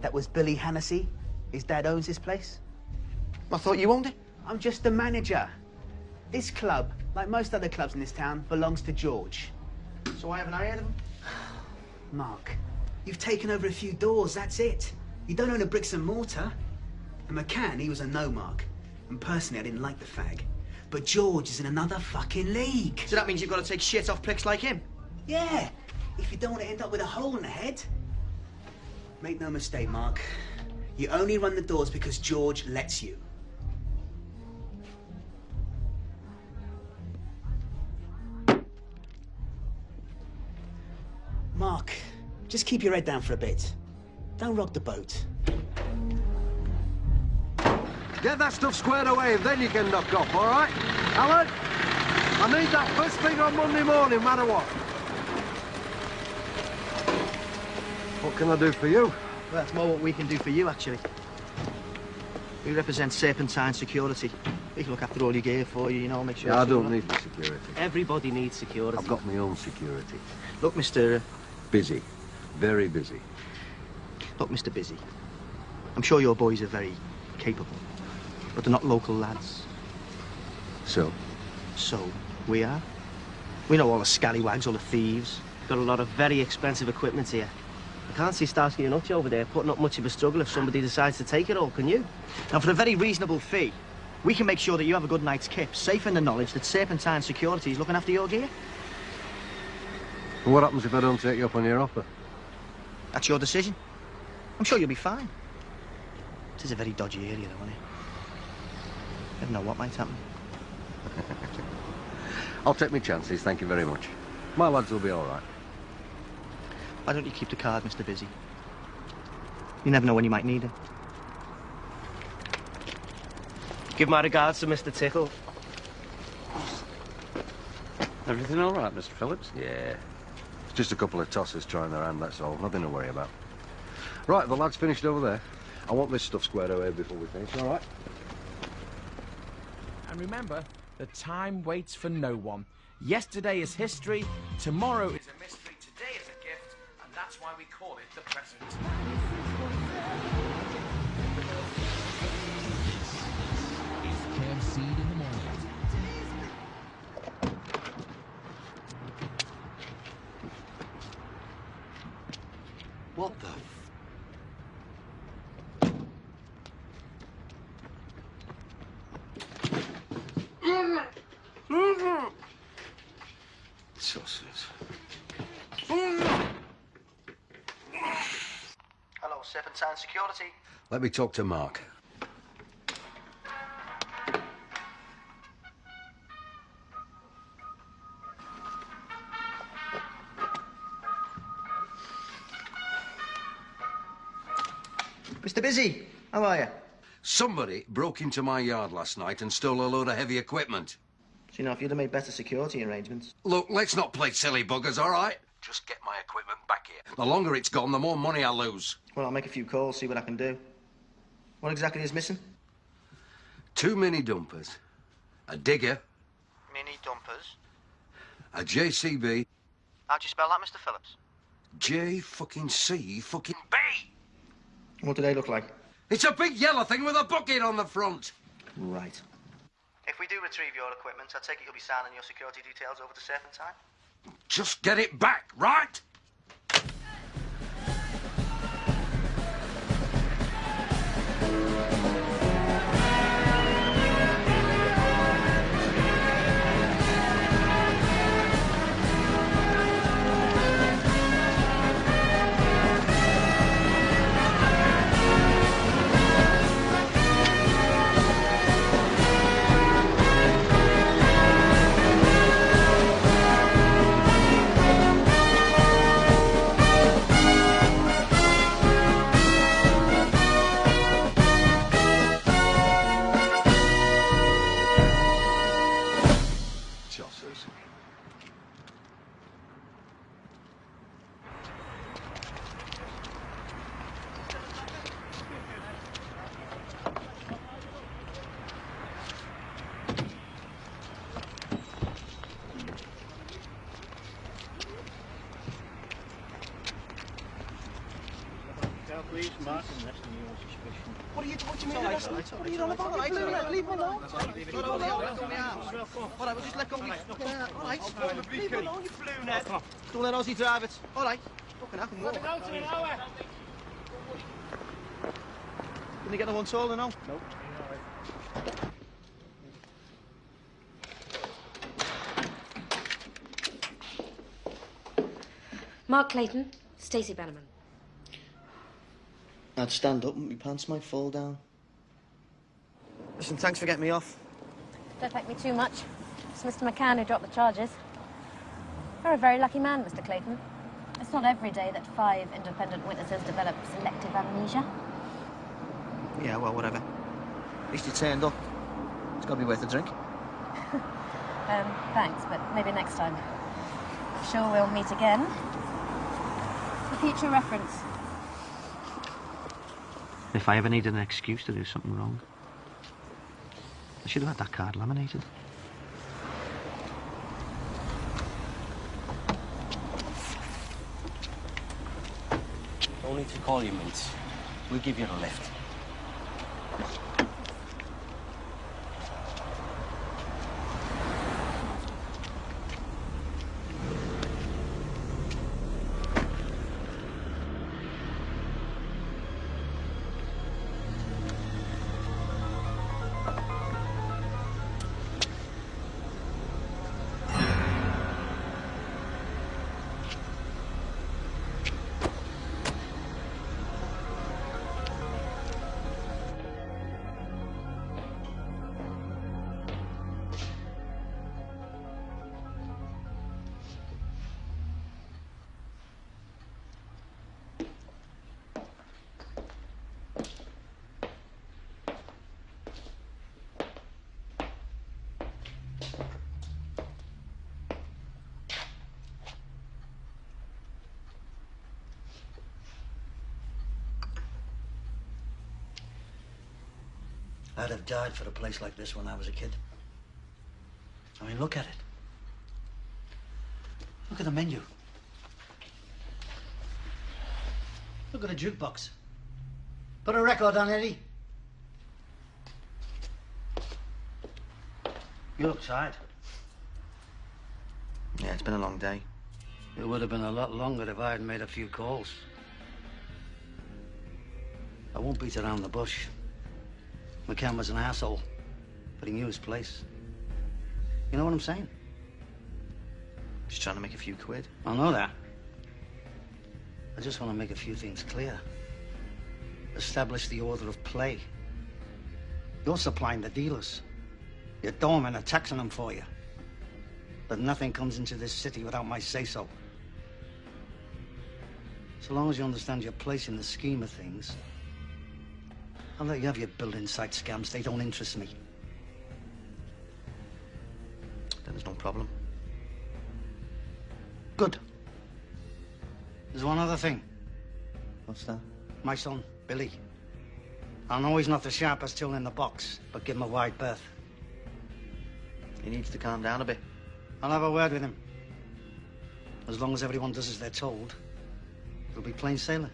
That was Billy Hennessy. His dad owns this place. I thought you owned it. I'm just the manager. This club, like most other clubs in this town, belongs to George. So I haven't I heard of him? [SIGHS] Mark, you've taken over a few doors, that's it. You don't own a bricks and mortar. And McCann, he was a no mark. And personally, I didn't like the fag. But George is in another fucking league. So that means you've got to take shit off pricks like him? Yeah, if you don't want to end up with a hole in the head. Make no mistake, Mark. You only run the doors because George lets you. Mark, just keep your head down for a bit. Don't rock the boat. Get that stuff squared away, and then you can knock off, all right? Alan, I need that first thing on Monday morning, no matter what. What can I do for you? Well, that's more what we can do for you, actually. We represent Serpentine Security. We can look after all your gear for you, you know, make sure... Yeah, I don't need the security. Everybody needs security. I've got my own security. Look, Mr... Uh, Busy. Very busy. Look, Mr. Busy. I'm sure your boys are very capable, but they're not local lads. So? So, we are. We know all the scallywags, all the thieves. Got a lot of very expensive equipment here. I can't see Starsky and Hutch over there putting up much of a struggle if somebody decides to take it all, can you? Now, for a very reasonable fee, we can make sure that you have a good night's kip, safe in the knowledge that Serpentine Security is looking after your gear. And what happens if I don't take you up on your offer? That's your decision. I'm sure you'll be fine. It is a very dodgy area, though, isn't it? Never know what might happen. [LAUGHS] I'll take my chances, thank you very much. My lads will be all right. Why don't you keep the card, Mr. Busy? You never know when you might need it. Give my regards to Mr. Tickle. Everything all right, Mr. Phillips? Yeah. Just a couple of tossers trying their hand, that's all. Nothing to worry about. Right, the lad's finished over there. I want this stuff squared away before we finish, all right? And remember the time waits for no one. Yesterday is history, tomorrow is a mystery, today is a gift, and that's why we call it the present. Authority. Let me talk to Mark. Mr. Busy, how are you? Somebody broke into my yard last night and stole a load of heavy equipment. So, you know, if you'd have made better security arrangements. Look, let's not play silly buggers, all right? Just get my equipment the longer it's gone, the more money I'll lose. Well, I'll make a few calls, see what I can do. What exactly is missing? Two mini dumpers, a digger, Mini dumpers. a JCB, How'd you spell that, Mr. Phillips? J fucking C fucking B. What do they look like? It's a big yellow thing with a bucket on the front. Right. If we do retrieve your equipment, I take it you'll be signing your security details over to Serpentine? Just get it back, right? あ! What are you, what do you mean? me? What are you on about? Leave me alone, leave me alone. Leave me alone. Let. All right, we'll just let go All right, all right. Leave me alone, you blue net. Don't let Ozzy drive it. All right. Fucking hell, I can walk. Out in an hour. You get the one taller now? Nope. Mark Clayton, Stacey Bannerman. I'd stand up and my pants might fall down. Listen, thanks for getting me off. Don't thank me too much. It's Mr. McCann who dropped the charges. You're a very lucky man, Mr. Clayton. It's not every day that five independent witnesses develop selective amnesia. Yeah, well, whatever. At least you turned up. It's got to be worth a drink. [LAUGHS] Um, thanks, but maybe next time. I'm sure we'll meet again. For future reference. If I ever needed an excuse to do something wrong, I should have had that card laminated. Only to call you, mates. We'll give you a lift. I'd have died for a place like this when I was a kid. I mean, look at it. Look at the menu. Look at the jukebox. Put a record on, Eddie. You look tired. Yeah, it's been a long day. It would have been a lot longer if I had made a few calls. I won't beat around the bush. McCann was an asshole, but he knew his place. You know what I'm saying? Just trying to make a few quid. I know that. I just want to make a few things clear. Establish the order of play. You're supplying the dealers. Your doormen are taxing them for you. But nothing comes into this city without my say-so. So long as you understand your place in the scheme of things, I'll let you have your building site scams. They don't interest me. Then there's no problem. Good. There's one other thing. What's that? My son, Billy. I know he's not the sharpest tool in the box, but give him a wide berth. He needs to calm down a bit. I'll have a word with him. As long as everyone does as they're told, it'll be plain sailing.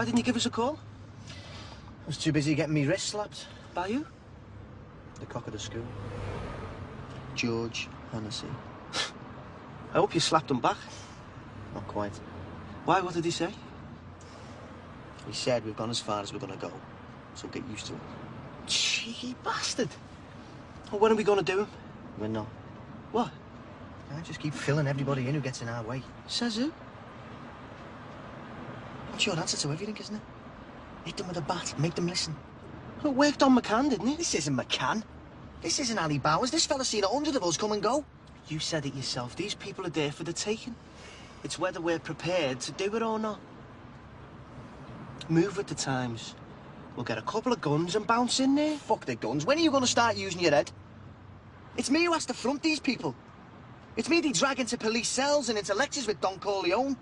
Why didn't you give us a call? I was too busy getting me wrist slapped. By you? The cock of the school. George Hennessy. I hope you slapped him back. Not quite. Why? What did he say? He said we've gone as far as we're gonna go, so get used to it. Cheeky bastard. Well, when are we going to do him? We're not. What? I just keep filling everybody in who gets in our way. Says who? That's your answer to everything, isn't it? Hit them with a bat, make them listen. It worked on McCann, didn't it? This isn't McCann. This isn't Ali Bowers. This fella's seen a hundred of us come and go. You said it yourself. These people are there for the taking. It's whether we're prepared to do it or not. Move with the times. We'll get a couple of guns and bounce in there. Fuck the guns. When are you going to start using your head? It's me who has to front these people. It's me they drag into police cells and into lectures with Don Corleone.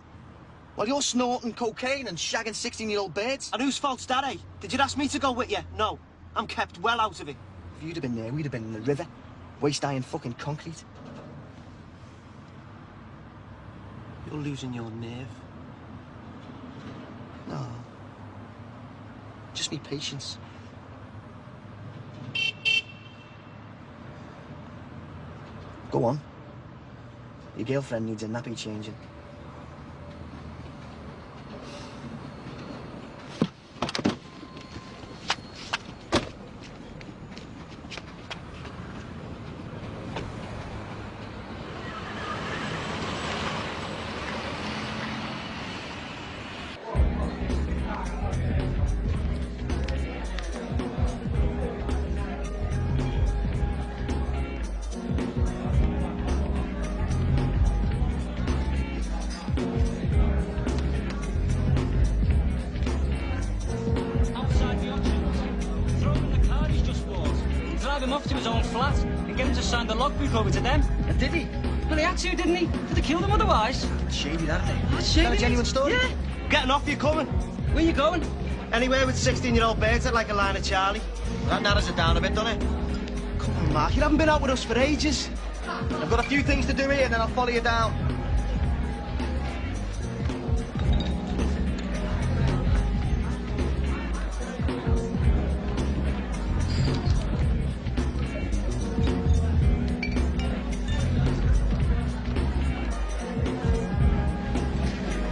While you're snorting cocaine and shagging 16-year-old birds. And whose fault's that, eh? Did you ask me to go with you? No. I'm kept well out of it. If you'd have been there, we'd have been in the river. Waist-high fucking concrete. You're losing your nerve. No. Just be patience. Go on. Your girlfriend needs a nappy changing. 16-year-old birds that like a line of Charlie. That narrows it down a bit, doesn't it? Come on, Mark. You haven't been out with us for ages. I've got a few things to do here, and then I'll follow you down.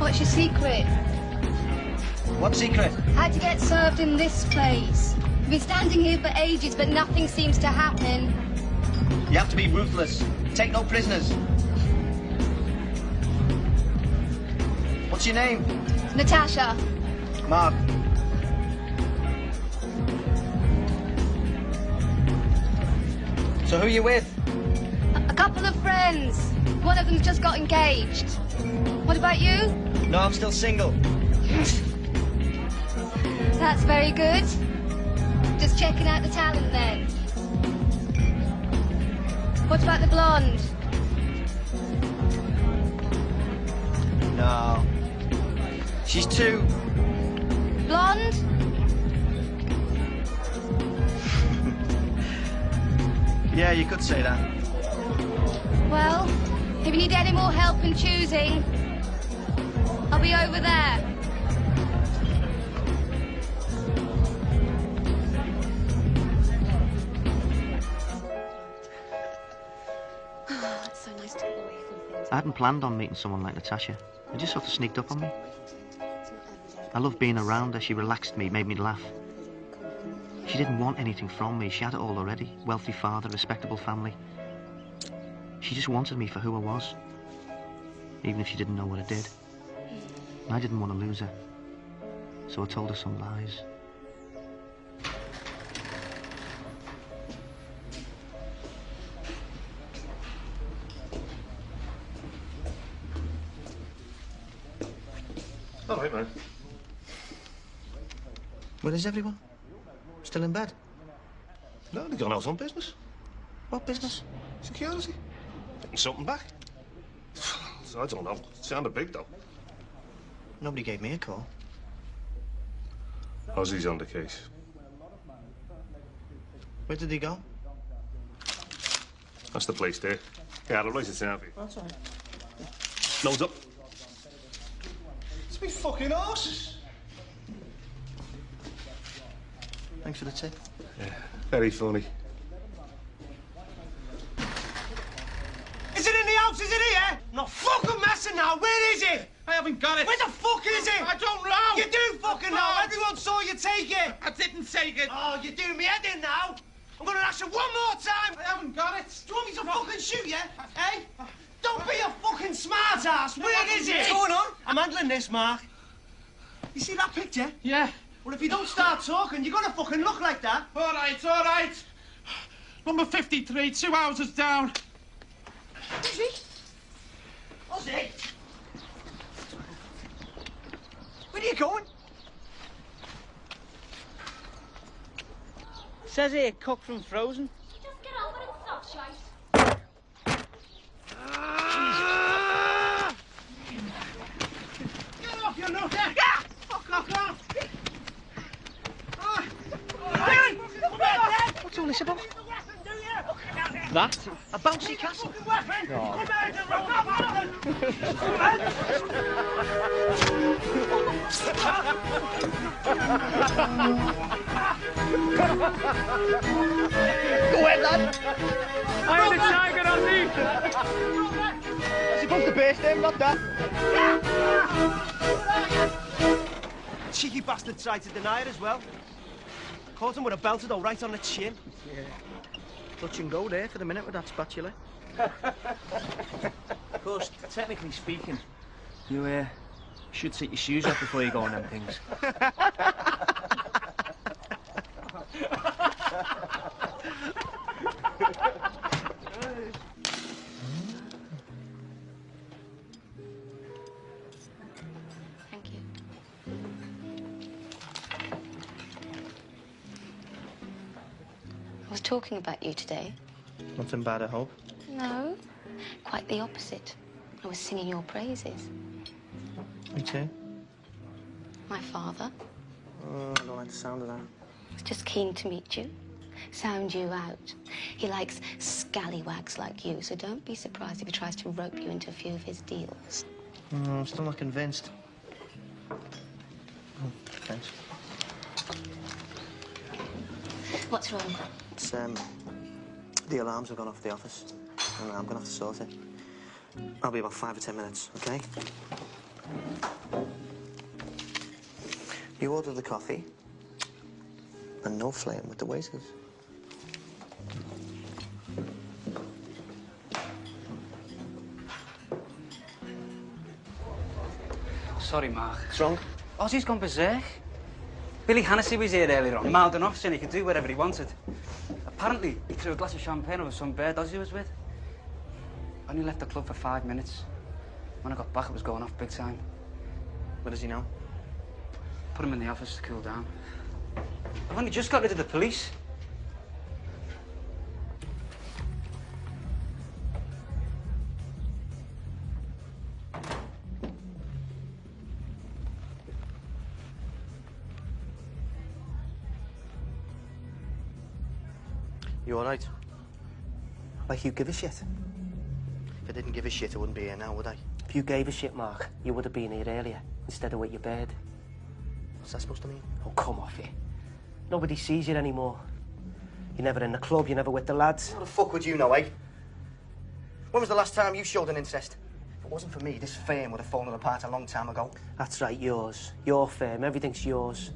What's your secret? What secret? How to get served in this place? We've been standing here for ages, but nothing seems to happen. You have to be ruthless. Take no prisoners. What's your name? Natasha, Mark. So who are you with? a couple of friends. One of them's just got engaged. What about you? No, I'm still single. That's very good. Just checking out the talent then. What about the blonde? No. She's too... Blonde? [LAUGHS] Yeah, you could say that. Well, if you need any more help in choosing, I'll be over there. I hadn't planned on meeting someone like Natasha. It just sort of sneaked up on me. I loved being around her. She relaxed me, made me laugh. She didn't want anything from me. She had it all already. Wealthy father, respectable family. She just wanted me for who I was. Even if she didn't know what I did. And I didn't want to lose her. So I told her some lies. All right, man. Where is everyone? Still in bed? No, they've gone out on business. What business? Security. Getting something back. [SIGHS] I don't know. It sounded big, though. Nobody gave me a call. Ozzy's on the case. Where did he go? That's the place there. Yeah, the place it's out for you. That's all right. Loads up. It's me fucking horses. Thanks for the tip. Yeah, very funny. Is it in the house? Is it here? I'm not fucking messing now. Where is it? I haven't got it. Where the fuck is it? I don't know. You do fucking know. Everyone saw you take it. I didn't take it. Oh, you're doing me head in now. I'm gonna ask you one more time. I haven't got it. Do you want me to fucking shoot you? Hey? Don't be a fucking smart ass. Where is it? What's going on? I'm handling this, Mark. You see that picture? Yeah. Well, if you don't start talking, you're gonna fucking look like that. All right, all right. Number 53, two houses down. Ozzy? Ozzy? Where are you going? Says here, cook from frozen. Just get over it, stop shite. Get off, you nutter! Yeah! Fuck off, off! What's all this about? That? A bouncy castle? Go ahead, lad. I had a tiger on me. I'm supposed to base them, not that. Cheeky bastard tried to deny it as well. Caught him with a belted all right on the chin. Yeah. Touch and go there for the minute with that spatula. Of course, technically speaking, you uh, should take your shoes off before you go on them things. [LAUGHS] talking about you today. Nothing bad, I hope. No, quite the opposite. I was singing your praises. Me too. My father Oh, I don't like the sound of that. was just keen to meet you, sound you out. He likes scallywags like you, so don't be surprised if he tries to rope you into a few of his deals. Mm, I'm still not convinced. Oh, thanks. What's wrong? It's, um, the alarms have gone off the office, and I'm gonna have to sort it. I'll be about five or ten minutes, okay? You order the coffee, and no flame with the waiters. Sorry, Mark. What's wrong? Ozzy's gone berserk. Billy Hennessy was here earlier on, mouthing off, saying he could do whatever he wanted. Apparently, he threw a glass of champagne over some bird Ozzy was with. Only left the club for five minutes. When I got back, it was going off big time. What does he know? Put him in the office to cool down. I've only just got rid of the police. You all right? Like you give a shit? If I didn't give a shit, I wouldn't be here now, would I? If you gave a shit, Mark, you would have been here earlier instead of with your bed. What's that supposed to mean? Oh, come off it. Nobody sees you anymore. You're never in the club, you're never with the lads. How the fuck would you know, eh? When was the last time you showed an interest? If it wasn't for me, this firm would have fallen apart a long time ago. That's right, yours. Your firm. Everything's yours.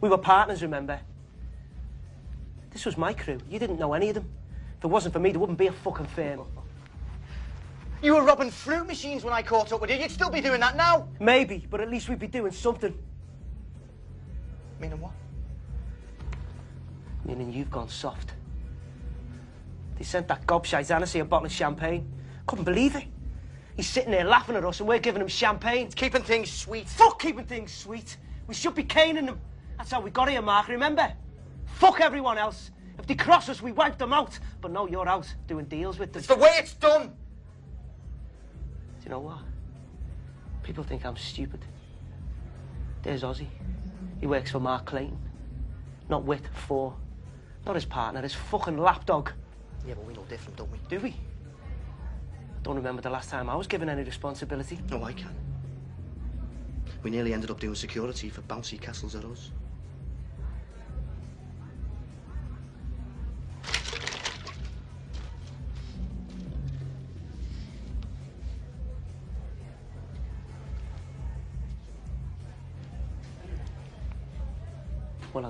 We were partners, remember? This was my crew. You didn't know any of them. If it wasn't for me, there wouldn't be a fucking firm. You were robbing fruit machines when I caught up with you. You'd still be doing that now. Maybe, but at least we'd be doing something. Meaning what? Meaning you've gone soft. They sent that gobshite Hennessy a bottle of champagne. Couldn't believe it. He's sitting there laughing at us and we're giving him champagne. It's keeping things sweet. Fuck keeping things sweet. We should be caning them. That's how we got here, Mark, remember? Fuck everyone else. If they cross us, we wipe them out. But no, you're out doing deals with them. It's the way it's done. Do you know what? People think I'm stupid. There's Ozzy. He works for Mark Clayton. Not with, for. Not his partner, his fucking lapdog. Yeah, but we know different, don't we? Do we? I don't remember the last time I was given any responsibility. No, I can. We nearly ended up doing security for bouncy castles at us.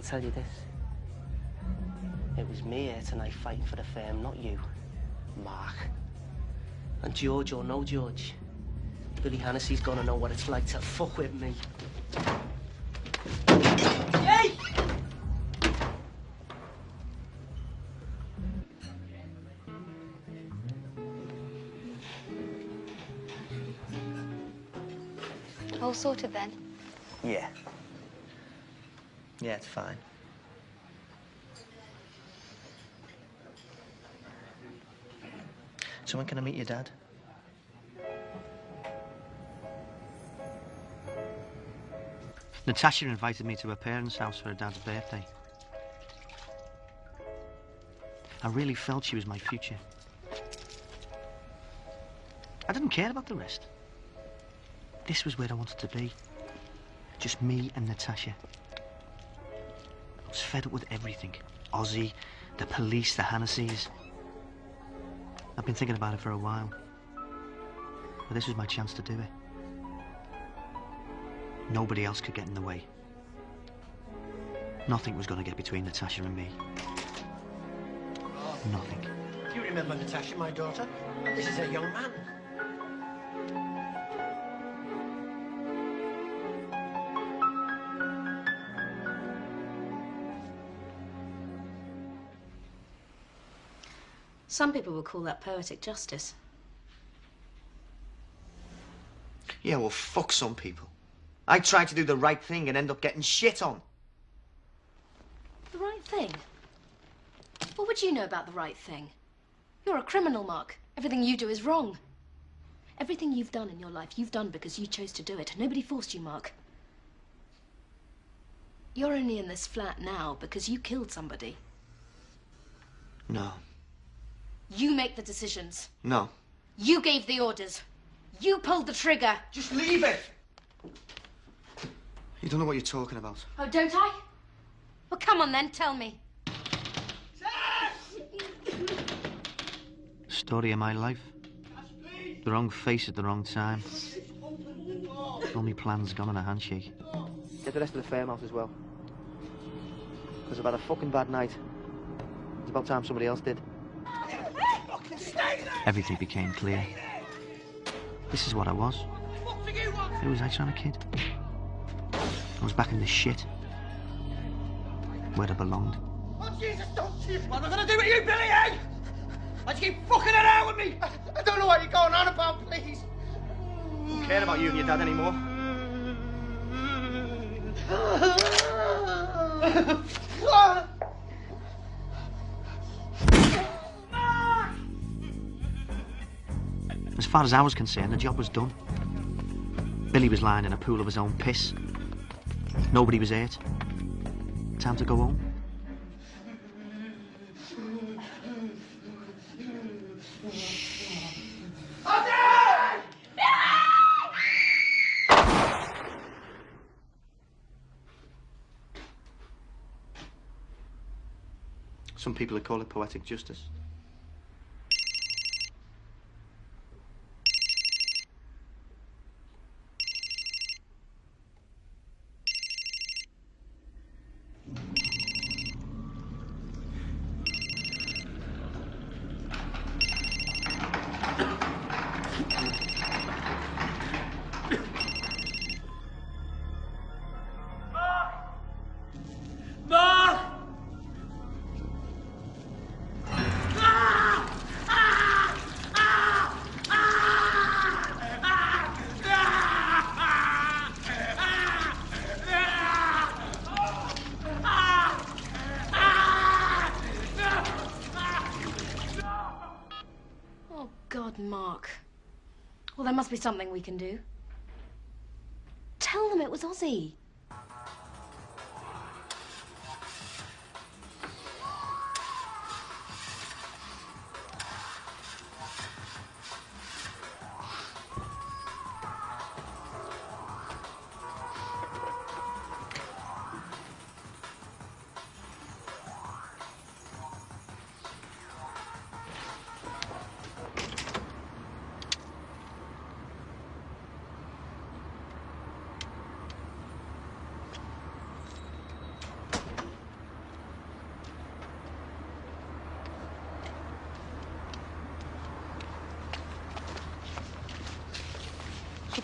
I'll tell you this. It was me here tonight fighting for the firm, not you, Mark. And George or no George, Billy Hennessy's gonna know what it's like to fuck with me. Hey! All sorted then? Yeah. Yeah, it's fine. So when can I meet your dad? Natasha invited me to her parents' house for her dad's birthday. I really felt she was my future. I didn't care about the rest. This was where I wanted to be. Just me and Natasha. Was fed up with everything. Ozzy, the police, the Hennessy's. I've been thinking about it for a while. But this was my chance to do it. Nobody else could get in the way. Nothing was going to get between Natasha and me. Nothing. Do You remember Natasha, my daughter? This is a young man. Some people would call that poetic justice. Yeah, well, fuck some people. I try to do the right thing and end up getting shit on. The right thing? What would you know about the right thing? You're a criminal, Mark. Everything you do is wrong. Everything you've done in your life, you've done because you chose to do it. Nobody forced you, Mark. You're only in this flat now because you killed somebody. No. You make the decisions. No. You gave the orders. You pulled the trigger. Just leave it! You don't know what you're talking about. Oh, don't I? Well, come on then, tell me. Story of my life. The wrong face at the wrong time. All my plans gone on a handshake. Get the rest of the firm out as well. Because I've had a fucking bad night. It's about time somebody else did. Everything became clear. This is what I was. Who was I trying to kid? I was back in this shit. Where I belonged. Oh, Jesus, don't you! What am I gonna do with you, Billy, eh? Why'd you keep fucking around with me? I, I don't know what you're going on about, please. I don't care about you and your dad anymore. [LAUGHS] far as I was concerned, the job was done. Billy was lying in a pool of his own piss. Nobody was hurt. Time to go home. Some people would call it poetic justice. Something we can do. Tell them it was Ozzy.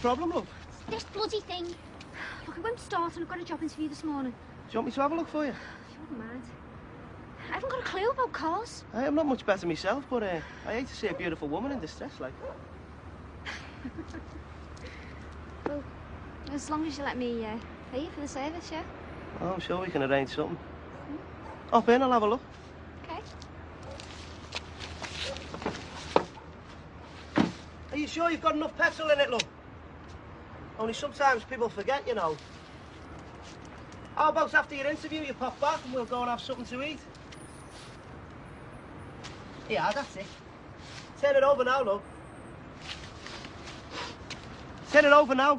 Problem, love? This bloody thing. Look, it won't start and I've got a job interview this morning. Do you want me to have a look for you? If you wouldn't mind. I haven't got a clue about cars. I am not much better myself, but uh, I hate to see a beautiful woman in distress like [LAUGHS] Well, as long as you let me uh, pay you for the service, yeah? Oh, I'm sure we can arrange something. Hop in, I'll have a look. Okay. Are you sure you've got enough petrol in it, love? Only sometimes people forget, you know. How about after your interview you pop back and we'll go and have something to eat? Yeah, that's it. Turn it over now, love. Turn it over now.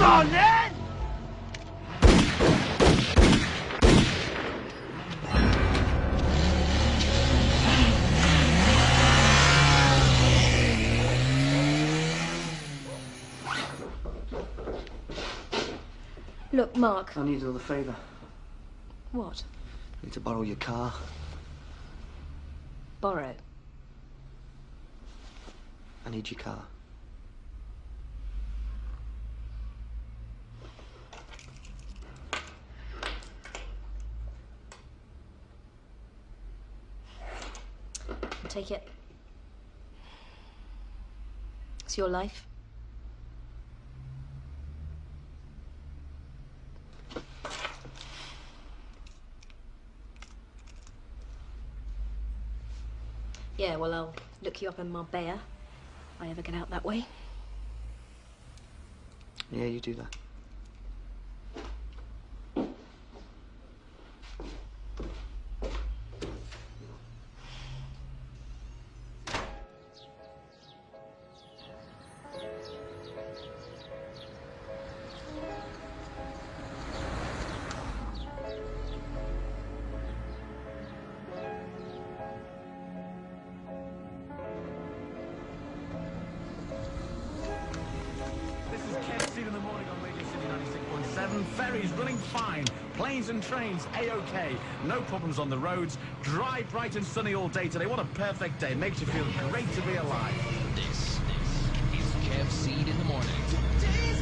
Come on, Ned! Look, Mark. I need another favour. What? I need to borrow your car. Borrow. I need your car. Take it. It's your life. Yeah, well, I'll look you up in Marbella if I ever get out that way. Yeah, you do that. Trains A-OK. No problems on the roads. Dry, bright and sunny all day today. What a perfect day. Makes you feel great to be alive. This, this is Kev Seed in the morning.